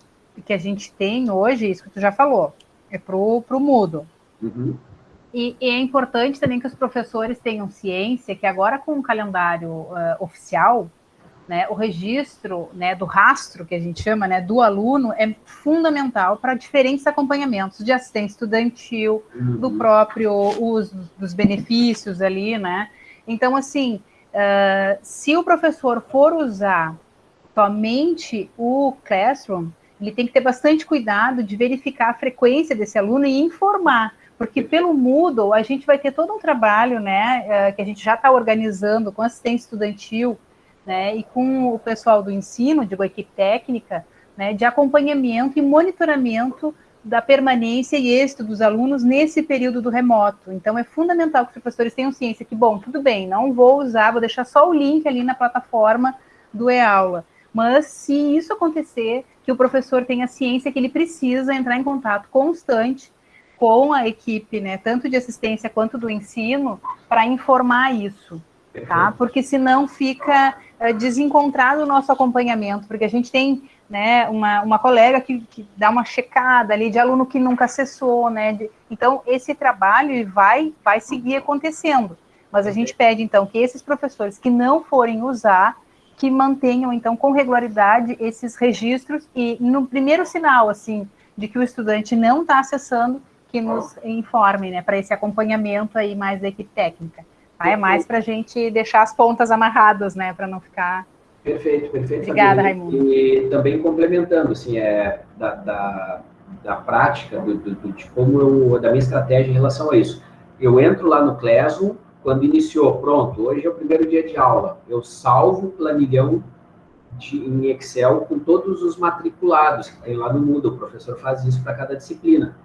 que a gente tem hoje, isso que tu já falou, é pro, pro mudo. Uhum. E, e, é importante também que os professores tenham ciência que agora com o calendário uh, oficial, né, o registro né, do rastro, que a gente chama, né, do aluno, é fundamental para diferentes acompanhamentos de assistência estudantil, uhum. do próprio uso dos benefícios ali, né? Então, assim, uh, se o professor for usar somente o Classroom, ele tem que ter bastante cuidado de verificar a frequência desse aluno e informar, porque pelo Moodle a gente vai ter todo um trabalho, né, uh, que a gente já está organizando com assistência estudantil, né, e com o pessoal do ensino, digo, a equipe técnica, né, de acompanhamento e monitoramento da permanência e êxito dos alunos nesse período do remoto. Então, é fundamental que os professores tenham ciência que, bom, tudo bem, não vou usar, vou deixar só o link ali na plataforma do e-aula. Mas, se isso acontecer, que o professor tenha ciência que ele precisa entrar em contato constante com a equipe, né, tanto de assistência quanto do ensino, para informar isso, tá? Porque senão fica desencontrado o nosso acompanhamento, porque a gente tem né, uma, uma colega que, que, dá uma checada ali de aluno que nunca acessou, né? De, então, esse trabalho vai, vai seguir acontecendo. Mas a gente pede, então, que esses professores que não forem usar, que mantenham, então, com regularidade esses registros e no primeiro sinal, assim, de que o estudante não está acessando, que nos informem, né, para esse acompanhamento aí mais da equipe técnica. Tá? É mais para a gente deixar as pontas amarradas, né? Para não ficar. Perfeito, perfeito. Obrigada, Raimundo. E também complementando, assim, é, da, da, da prática, do, do, de como eu, da minha estratégia em relação a isso. Eu entro lá no Classroom, quando iniciou, pronto, hoje é o primeiro dia de aula, eu salvo o planilhão de, em Excel com todos os matriculados que tem lá no Moodle, o professor faz isso para cada disciplina.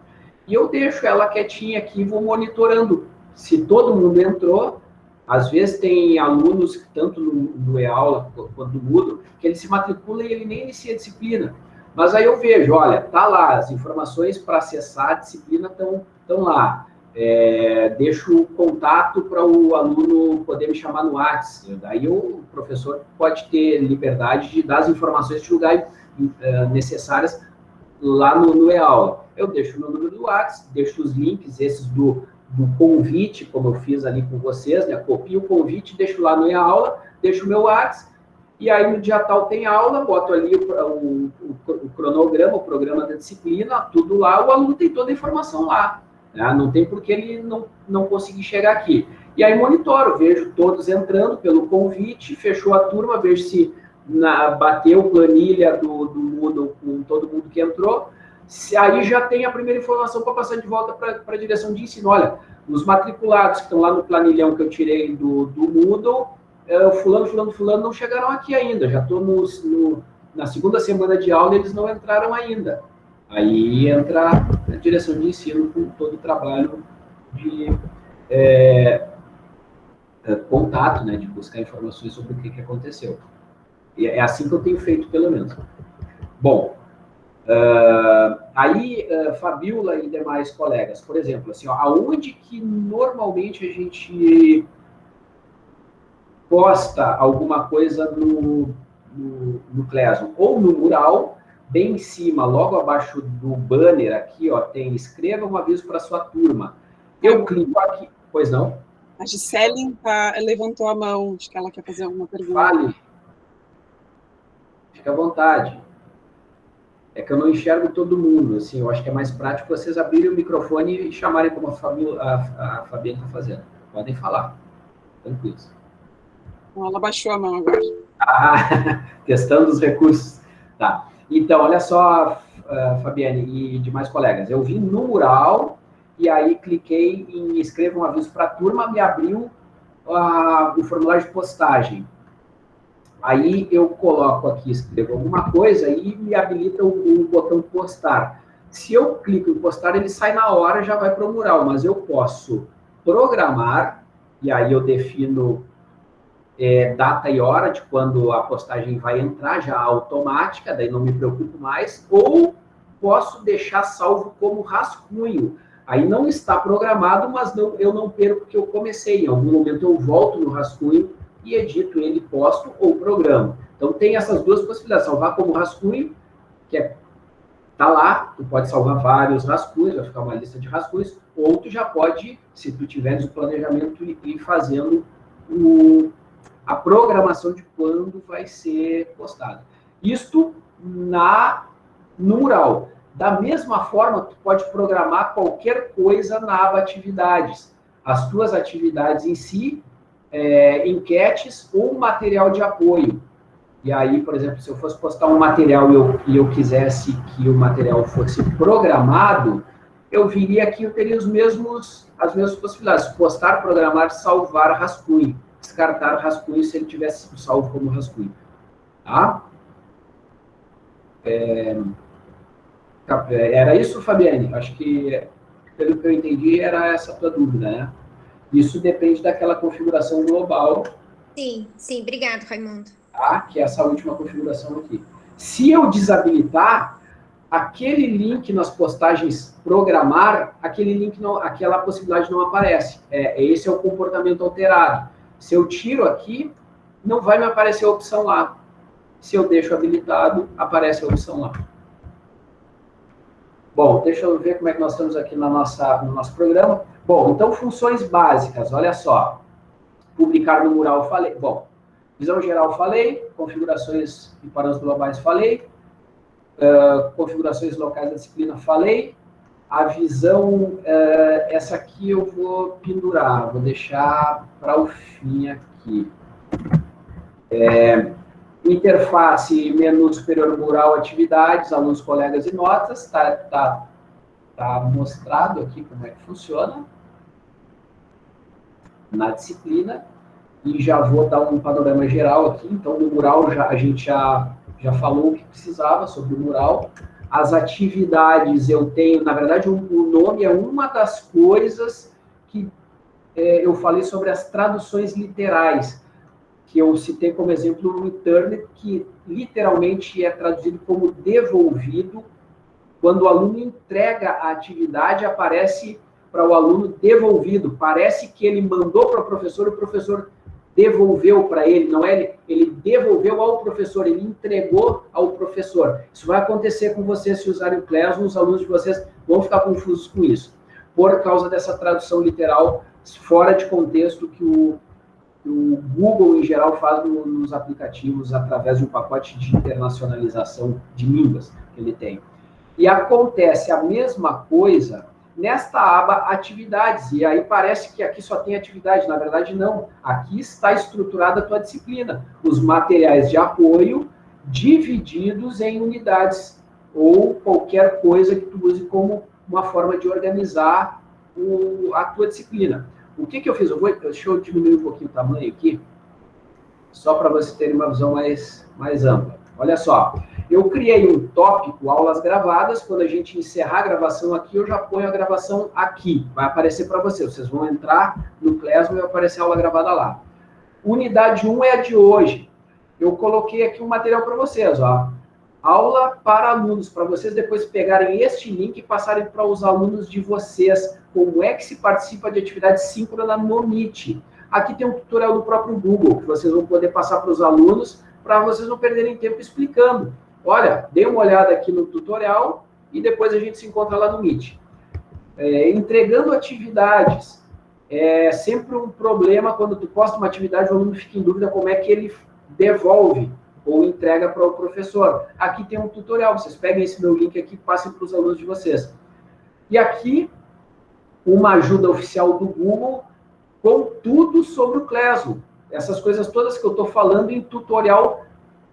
E eu deixo ela quietinha aqui e vou monitorando. Se todo mundo entrou, às vezes tem alunos, tanto no, no e-aula quanto no Moodle, que ele se matricula e ele nem inicia a disciplina. Mas aí eu vejo, olha, tá lá, as informações para acessar a disciplina estão lá. É, deixo o contato para o aluno poder me chamar no WhatsApp. Daí o professor pode ter liberdade de dar as informações de lugar uh, necessárias lá no, no e-aula. Eu deixo o meu número do WhatsApp, deixo os links, esses do, do convite, como eu fiz ali com vocês, né? Copio o convite, deixo lá no minha aula, deixo o meu WhatsApp, e aí no dia tal tem aula, boto ali o, o, o, cronograma, o programa da disciplina, tudo lá, o aluno tem toda a informação lá. Né? Não tem por que ele não, não conseguir chegar aqui. E aí monitoro, vejo todos entrando pelo convite, fechou a turma, vejo se na, bateu planilha do, do Moodle com todo mundo que entrou, aí já tem a primeira informação para passar de volta para a direção de ensino. Olha, os matriculados que estão lá no planilhão que eu tirei do, do Moodle, é, fulano, fulano, fulano não chegaram aqui ainda. Já estou no, no, na segunda semana de aula, eles não entraram ainda. Aí entra, direção de ensino com todo o trabalho de é, é, contato, né, de buscar informações sobre o que, que aconteceu. E é assim que eu tenho feito, pelo menos. Bom, uh, aí, uh, Fabiola e demais colegas, por exemplo, assim, ó, aonde que normalmente a gente posta alguma coisa no, no, no Classroom? Ou no mural, bem em cima, logo abaixo do banner aqui, ó, tem escreva um aviso para sua turma. Eu clico aqui, pois não? A Gisele tá, levantou a mão, acho que ela quer fazer alguma pergunta. Fale. Fique à vontade. É que eu não enxergo todo mundo, assim, eu acho que é mais prático vocês abrirem o microfone e chamarem como a, Fabi, a, a Fabiana está fazendo. Podem falar, tranquilos. Ela baixou a mão agora. Ah, testando os recursos. Tá. Então, olha só, uh, Fabiane e demais colegas, eu vim no mural e aí cliquei em escrever um aviso para a turma, me abriu uh, o formulário de postagem. Aí eu coloco aqui, escrevo alguma coisa e me habilita o, o botão postar. Se eu clico em postar, ele sai na hora já vai para o mural, mas eu posso programar, e aí eu defino é, data e hora de quando a postagem vai entrar, já automática, daí não me preocupo mais, ou posso deixar salvo como rascunho. Aí não está programado, mas não, eu não perco que eu comecei. Em algum momento eu volto no rascunho e edito ele, posto ou programo. Então tem essas duas possibilidades, salvar como rascunho, que é tá lá, tu pode salvar vários rascunhos, vai ficar uma lista de rascunhos, ou tu já pode, se tu tiveres o planejamento, ir fazendo o, a programação de quando vai ser postado. Isto na, no mural. Da mesma forma, tu pode programar qualquer coisa na aba atividades. As tuas atividades em si é, enquetes ou material de apoio. E aí, por exemplo, se eu fosse postar um material e eu, e eu quisesse que o material fosse programado, eu viria aqui, eu teria os mesmos, as mesmas possibilidades. Postar, programar, salvar rascunho. Descartar rascunho se ele tivesse sido salvo como rascunho. Tá? É, era isso, Fabiane? Acho que, pelo que eu entendi, era essa a tua dúvida, né? Isso depende daquela configuração global. Sim, sim, obrigado, Raimundo. Tá? Que é essa última configuração aqui. Se eu desabilitar, aquele link nas postagens programar, aquele link não, aquela possibilidade não aparece. É, esse é o comportamento alterado. Se eu tiro aqui, não vai me aparecer a opção lá. Se eu deixo habilitado, aparece a opção lá. Bom, deixa eu ver como é que nós estamos aqui na nossa, no nosso programa. Bom, então funções básicas, olha só. Publicar no mural, falei. Bom, visão geral, falei. Configurações e parâmetros globais, falei. Uh, configurações locais da disciplina, falei. A visão, uh, essa aqui eu vou pendurar, vou deixar para o fim aqui. É, interface, menu superior mural, atividades, alunos, colegas e notas, está tá, tá mostrado aqui como é que funciona na disciplina, e já vou dar um panorama geral aqui, então no mural já, a gente já, já falou o que precisava sobre o mural, as atividades eu tenho, na verdade o, o nome é uma das coisas que é, eu falei sobre as traduções literais, que eu citei como exemplo o return, que literalmente é traduzido como devolvido, quando o aluno entrega a atividade, aparece para o aluno devolvido. Parece que ele mandou para o professor, o professor devolveu para ele, não é ele, ele devolveu ao professor, ele entregou ao professor. Isso vai acontecer com vocês se usarem o Classroom, os alunos de vocês vão ficar confusos com isso, por causa dessa tradução literal fora de contexto que o, o Google, em geral, faz no, nos aplicativos através de um pacote de internacionalização de línguas que ele tem. E acontece a mesma coisa nesta aba atividades. E aí parece que aqui só tem atividade, na verdade não. Aqui está estruturada a tua disciplina. Os materiais de apoio divididos em unidades ou qualquer coisa que tu use como uma forma de organizar o, a tua disciplina. O que, que eu fiz? Eu vou, deixa eu diminuir um pouquinho o tamanho aqui, só para você ter uma visão mais, mais ampla. Olha só, Eu criei um tópico, aulas gravadas, quando a gente encerrar a gravação aqui, eu já ponho a gravação aqui, vai aparecer para vocês. Vocês vão entrar no Classroom e vai aparecer a aula gravada lá. Unidade 1 é a de hoje. Eu coloquei aqui um material para vocês, ó. Aula para alunos, para vocês depois pegarem este link e passarem para os alunos de vocês, como é que se participa de atividade síncrona no Meet. Aqui tem um tutorial do próprio Google, que vocês vão poder passar para os alunos, para vocês não perderem tempo explicando. Olha, dê uma olhada aqui no tutorial e depois a gente se encontra lá no Meet. É, entregando atividades. É sempre um problema quando tu posta uma atividade, o aluno fica em dúvida como é que ele devolve ou entrega para o professor. Aqui tem um tutorial, vocês peguem esse meu link aqui e passem para os alunos de vocês. E aqui, uma ajuda oficial do Google com tudo sobre o Classroom. Essas coisas todas que eu estou falando em tutorial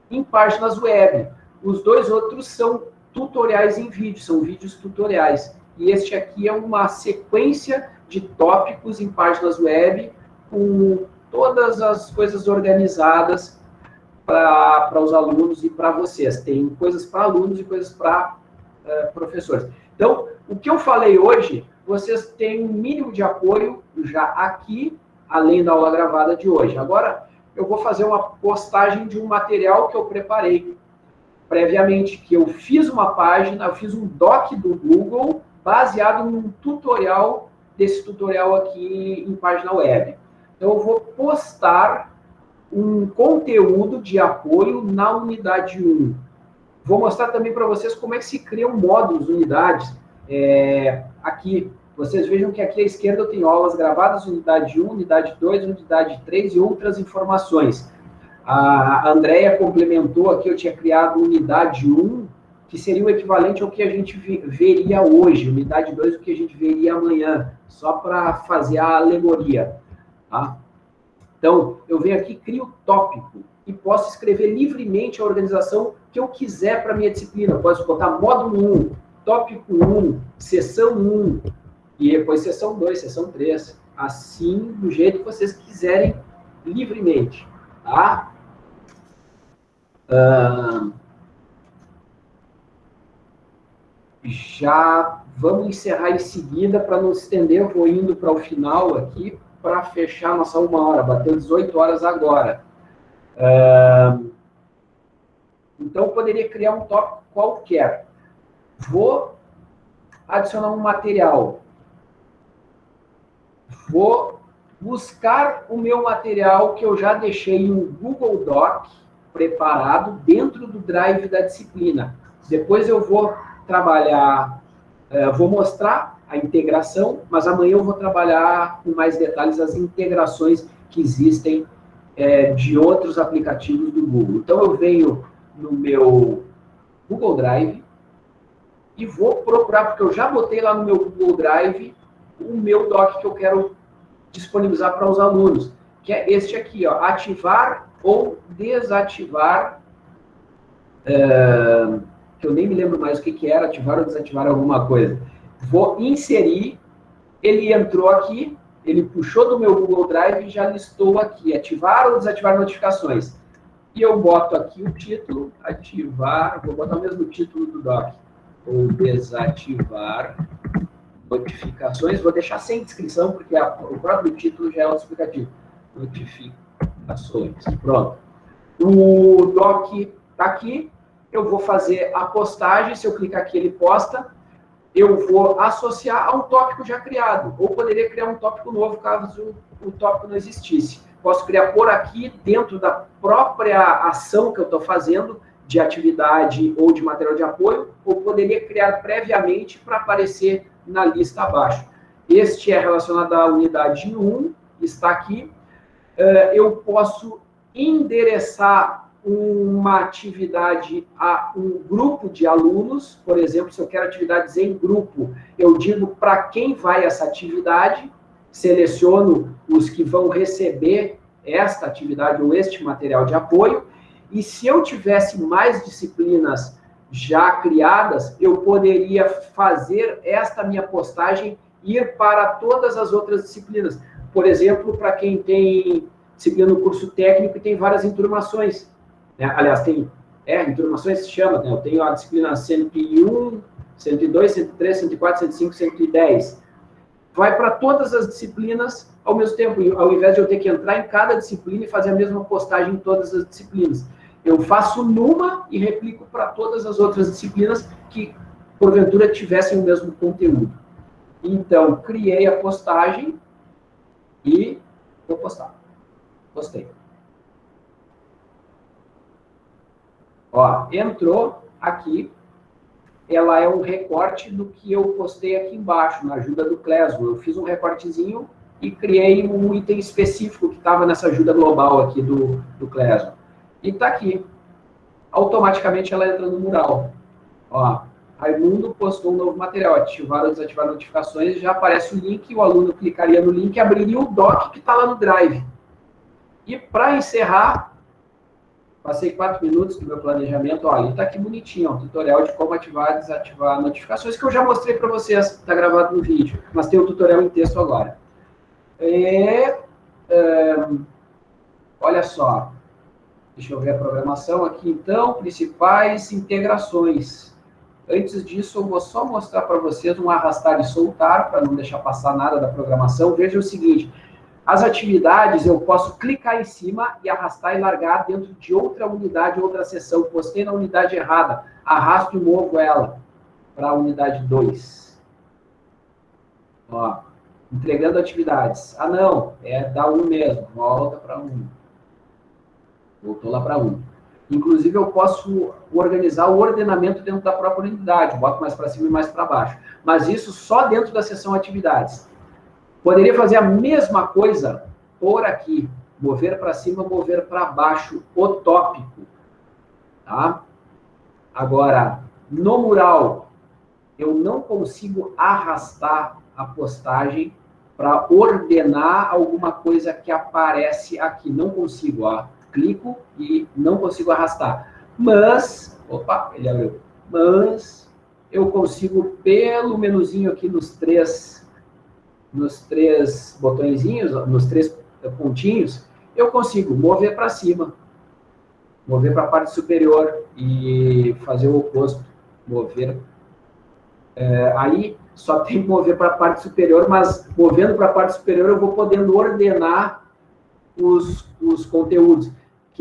em páginas web. Os dois outros são tutoriais em vídeo, são vídeos tutoriais. E este aqui é uma sequência de tópicos em páginas web com todas as coisas organizadas para os alunos e para vocês. Tem coisas para alunos e coisas para uh, professores. Então, o que eu falei hoje, vocês têm um mínimo de apoio já aqui, além da aula gravada de hoje. Agora, eu vou fazer uma postagem de um material que eu preparei previamente, que eu fiz uma página, eu fiz um doc do Google baseado num tutorial desse tutorial aqui em página web. Então, eu vou postar um conteúdo de apoio na unidade 1. Vou mostrar também para vocês como é que se criam módulos, unidades. É, aqui, vocês vejam que aqui à esquerda eu tenho aulas gravadas, unidade 1, unidade 2, unidade 3 e outras informações. A Andrea complementou aqui, eu tinha criado unidade 1, que seria o equivalente ao que a gente veria hoje, unidade 2, o que a gente veria amanhã, só para fazer a alegoria. Tá? Então, eu venho aqui, crio tópico e posso escrever livremente a organização que eu quiser para minha disciplina. Eu posso botar módulo 1, tópico 1, sessão 1, e depois sessão 2, sessão 3. Assim, do jeito que vocês quiserem, livremente. Tá? Já vamos encerrar em seguida, para não estender, vou indo para o final aqui, para fechar nossa uma hora, bateu 18 horas agora. Uh, então, eu poderia criar um tópico qualquer. Vou adicionar um material. Vou buscar o meu material que eu já deixei em Google Doc preparado dentro do Drive da disciplina. Depois eu vou trabalhar, uh, vou mostrar a integração, mas amanhã eu vou trabalhar com mais detalhes as integrações que existem é, de outros aplicativos do Google. Então, eu venho no meu Google Drive e vou procurar, porque eu já botei lá no meu Google Drive o meu doc que eu quero disponibilizar para os alunos, que é este aqui, ó, ativar ou desativar, é, que eu nem me lembro mais o que, que era, ativar ou desativar alguma coisa vou inserir, ele entrou aqui, ele puxou do meu Google Drive e já listou aqui, ativar ou desativar notificações. E eu boto aqui o título, ativar, vou botar o mesmo título do doc, ou desativar notificações, vou deixar sem descrição, porque a, o próprio título já é explicativo. Notificações, pronto. O doc está aqui, eu vou fazer a postagem, se eu clicar aqui ele posta, eu vou associar a um tópico já criado, ou poderia criar um tópico novo caso o tópico não existisse. Posso criar por aqui, dentro da própria ação que eu estou fazendo, de atividade ou de material de apoio, ou poderia criar previamente para aparecer na lista abaixo. Este é relacionado à unidade 1, está aqui. Eh, eu posso endereçar uma atividade a um grupo de alunos, por exemplo, se eu quero atividades em grupo, eu digo para quem vai essa atividade, seleciono os que vão receber esta atividade ou este material de apoio, e se eu tivesse mais disciplinas já criadas, eu poderia fazer esta minha postagem ir para todas as outras disciplinas. Por exemplo, para quem tem disciplina no curso técnico e tem várias enturmações. Né? Aliás, tem É, informações se chama, né? Eu tenho a disciplina 101, 102, 103, 104, 105, 110. Vai para todas as disciplinas ao mesmo tempo, ao invés de eu ter que entrar em cada disciplina e fazer a mesma postagem em todas as disciplinas. Eu faço numa e replico para todas as outras disciplinas que, porventura, tivessem o mesmo conteúdo. Então, criei a postagem e vou postar. Postei. Ó, entrou aqui, ela é um recorte do que eu postei aqui embaixo, na ajuda do Clesmo. Eu fiz um recortezinho e criei um item específico que estava nessa ajuda global aqui do, do Clesmo. E está aqui. Automaticamente ela entra no mural. Ó, Raimundo postou um novo material, ativar ou desativar notificações, já aparece o link, o aluno clicaria no link e abriria o doc que está lá no Drive. E para encerrar, passei quatro minutos do meu planejamento, olha, está aqui bonitinho, ó, tutorial de como ativar e desativar notificações, que eu já mostrei para vocês, está gravado no vídeo, mas tem o tutorial em texto agora. É, é, olha só, deixa eu ver a programação aqui então, principais integrações. Antes disso, eu vou só mostrar para vocês um arrastar e soltar, para não deixar passar nada da programação. Veja o seguinte, as atividades eu posso clicar em cima e arrastar e largar dentro de outra unidade, outra seção. Postei na unidade errada, arrasto e movo ela para a unidade 2. Ó, entregando atividades. Ah, não, é da 1 um mesmo, volta para 1. Um. Voltou lá para 1. Um. Inclusive, eu posso organizar o ordenamento dentro da própria unidade, boto mais para cima e mais para baixo. Mas isso só dentro da seção atividades. Poderia fazer a mesma coisa por aqui, mover para cima, mover para baixo, o tópico. Tá? Agora, no mural, eu não consigo arrastar a postagem para ordenar alguma coisa que aparece aqui. Não consigo, ó clico e não consigo arrastar. Mas, opa, ele abriu. Mas eu consigo pelo menuzinho aqui nos três, nos três botõezinhos, nos três pontinhos, eu consigo mover para cima, mover para a parte superior e fazer o oposto, mover. É, aí só tem que mover para a parte superior, mas movendo para a parte superior eu vou podendo ordenar os, os conteúdos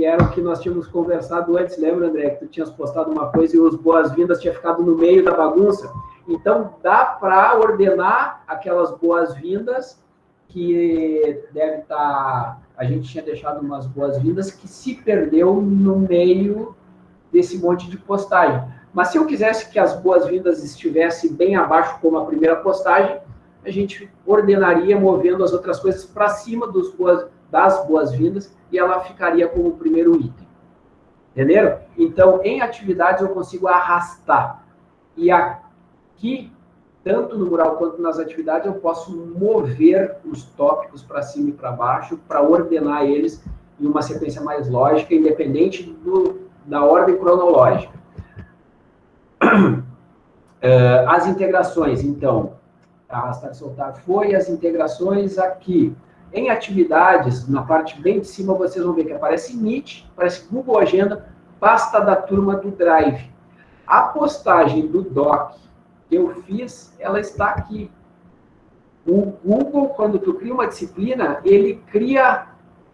que era o que nós tínhamos conversado antes, lembra, André, que tu tinhas postado uma coisa e os boas-vindas tinha ficado no meio da bagunça? Então, dá para ordenar aquelas boas-vindas que deve estar... Tá, a gente tinha deixado umas boas-vindas que se perdeu no meio desse monte de postagem. Mas se eu quisesse que as boas-vindas estivessem bem abaixo, como a primeira postagem, a gente ordenaria movendo as outras coisas para cima dos boas, das boas-vindas e ela ficaria como o primeiro item. Entenderam? Então, em atividades, eu consigo arrastar. E aqui, tanto no mural quanto nas atividades, eu posso mover os tópicos para cima e para baixo para ordenar eles em uma sequência mais lógica, independente do, da ordem cronológica. As integrações, então, arrastar e soltar foi, as integrações aqui. Em atividades, na parte bem de cima, vocês vão ver que aparece Meet, aparece Google Agenda, pasta da turma do Drive. A postagem do Doc que eu fiz, ela está aqui. O Google, quando tu cria uma disciplina, ele cria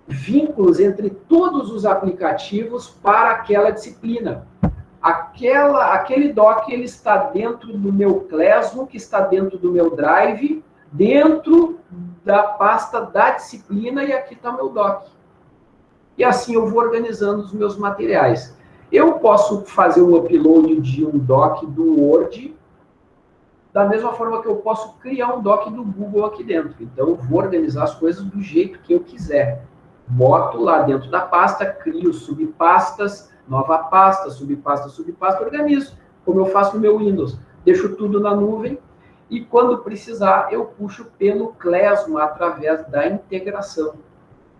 vínculos entre todos os aplicativos para aquela disciplina. Aquela, aquele doc ele está dentro do meu Classroom, que está dentro do meu Drive, dentro da pasta da disciplina e aqui está meu doc. E assim eu vou organizando os meus materiais. Eu posso fazer o upload de um doc do Word da mesma forma que eu posso criar um doc do Google aqui dentro. Então, eu vou organizar as coisas do jeito que eu quiser. Boto lá dentro da pasta, crio subpastas, nova pasta, subpasta, subpasta, organizo, como eu faço no meu Windows. Deixo tudo na nuvem e quando precisar, eu puxo pelo Klesmo através da integração.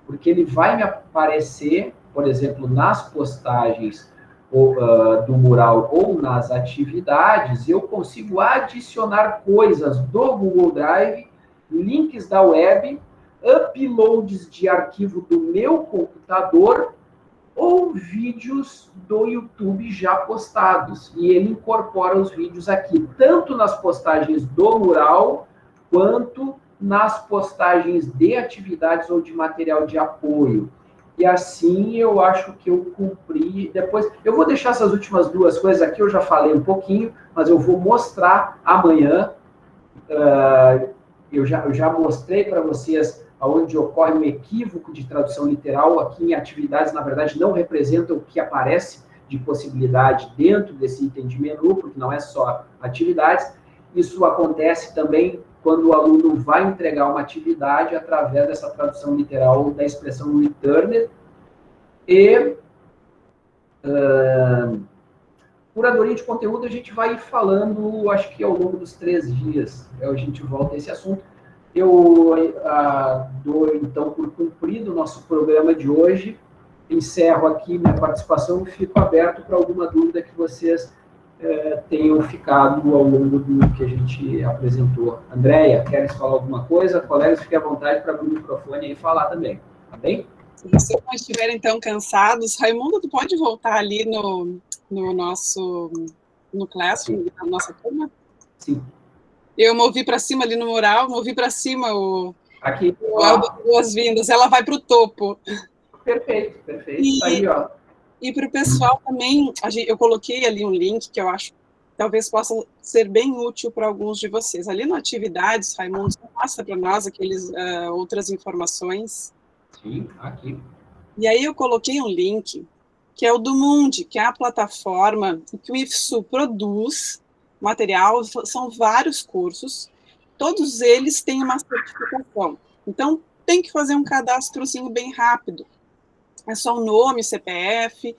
Porque ele vai me aparecer, por exemplo, nas postagens uh, do mural ou nas atividades, eu consigo adicionar coisas do Google Drive, links da web, uploads de arquivo do meu computador ou vídeos do YouTube já postados. E ele incorpora os vídeos aqui, tanto nas postagens do mural, quanto nas postagens de atividades ou de material de apoio. E assim eu acho que eu cumpri. Depois, eu vou deixar essas últimas duas coisas aqui, eu já falei um pouquinho, mas eu vou mostrar amanhã. Uh, eu, já, eu já mostrei para vocês onde ocorre um equívoco de tradução literal. Aqui em atividades, na verdade, não representa o que aparece de possibilidade dentro desse item de menu, porque não é só atividades. Isso acontece também quando o aluno vai entregar uma atividade através dessa tradução literal da expressão returned. E uh, curadoria de conteúdo a gente vai falando, acho que ao longo dos três dias, a gente volta a esse assunto. Eu uh, dou, então, por cumprido o nosso programa de hoje, encerro aqui minha participação e fico aberto para alguma dúvida que vocês é, tenham ficado ao longo do que a gente apresentou. Andréia, queres falar alguma coisa? Colegas, fiquem à vontade para abrir o microfone e falar também, tá bem? Se vocês não estiverem tão cansados, Raimundo, tu pode voltar ali no, no nosso no classroom, Sim. na nossa turma? Sim. Eu movi para cima ali no mural, movi para cima o, Aqui. o boas-vindas. Ela vai para o topo. Perfeito, perfeito. E, Aí, ó. E para o pessoal também, eu coloquei ali um link que eu acho talvez possa ser bem útil para alguns de vocês. Ali no Atividades, Raimundo, mostra para nós aqueles uh, outras informações. Sim, aqui. E aí eu coloquei um link, que é o do Mundi, que é a plataforma que o IFSU produz material, são vários cursos, todos eles têm uma certificação. Então, tem que fazer um cadastrozinho bem rápido é só o nome, CPF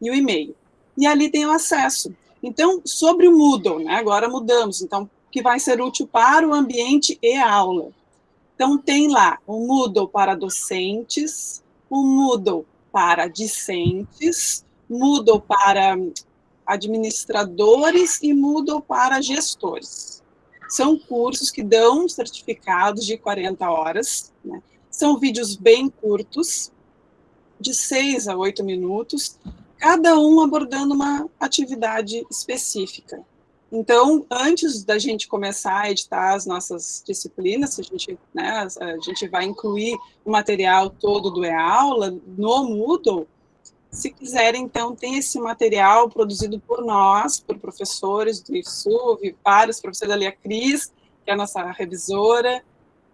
e o e-mail. E ali tem o acesso. Então, sobre o Moodle, né, agora mudamos, então, que vai ser útil para o ambiente e a aula. Então, tem lá o Moodle para docentes, o Moodle para discentes, Moodle para administradores e Moodle para gestores. São cursos que dão certificados de 40 horas, né? são vídeos bem curtos, de seis a oito minutos, cada um abordando uma atividade específica. Então, antes da gente começar a editar as nossas disciplinas, a gente, né, a gente vai incluir o material todo do e-aula no Moodle, se quiserem, então, tem esse material produzido por nós, por professores do IFSU, vários professores ali, a Cris, que é a nossa revisora.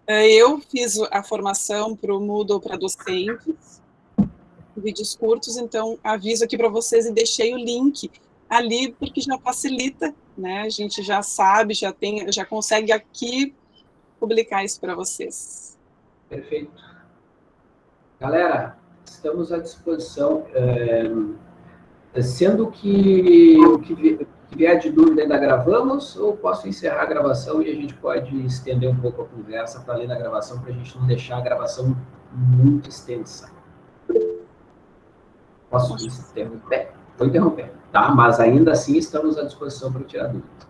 Eu fiz a formação para o Moodle para docentes, vídeos curtos, então aviso aqui para vocês e deixei o link ali, porque já facilita, né? A gente já sabe, já tem, já consegue aqui publicar isso para vocês. Perfeito. Galera, estamos à disposição. É, sendo que o que vier de dúvida ainda gravamos, ou posso encerrar a gravação e a gente pode estender um pouco a conversa para ler na gravação, para a gente não deixar a gravação muito extensa. Posso interromper? Vou interromper, tá? Mas ainda assim estamos à disposição para tirar dúvidas.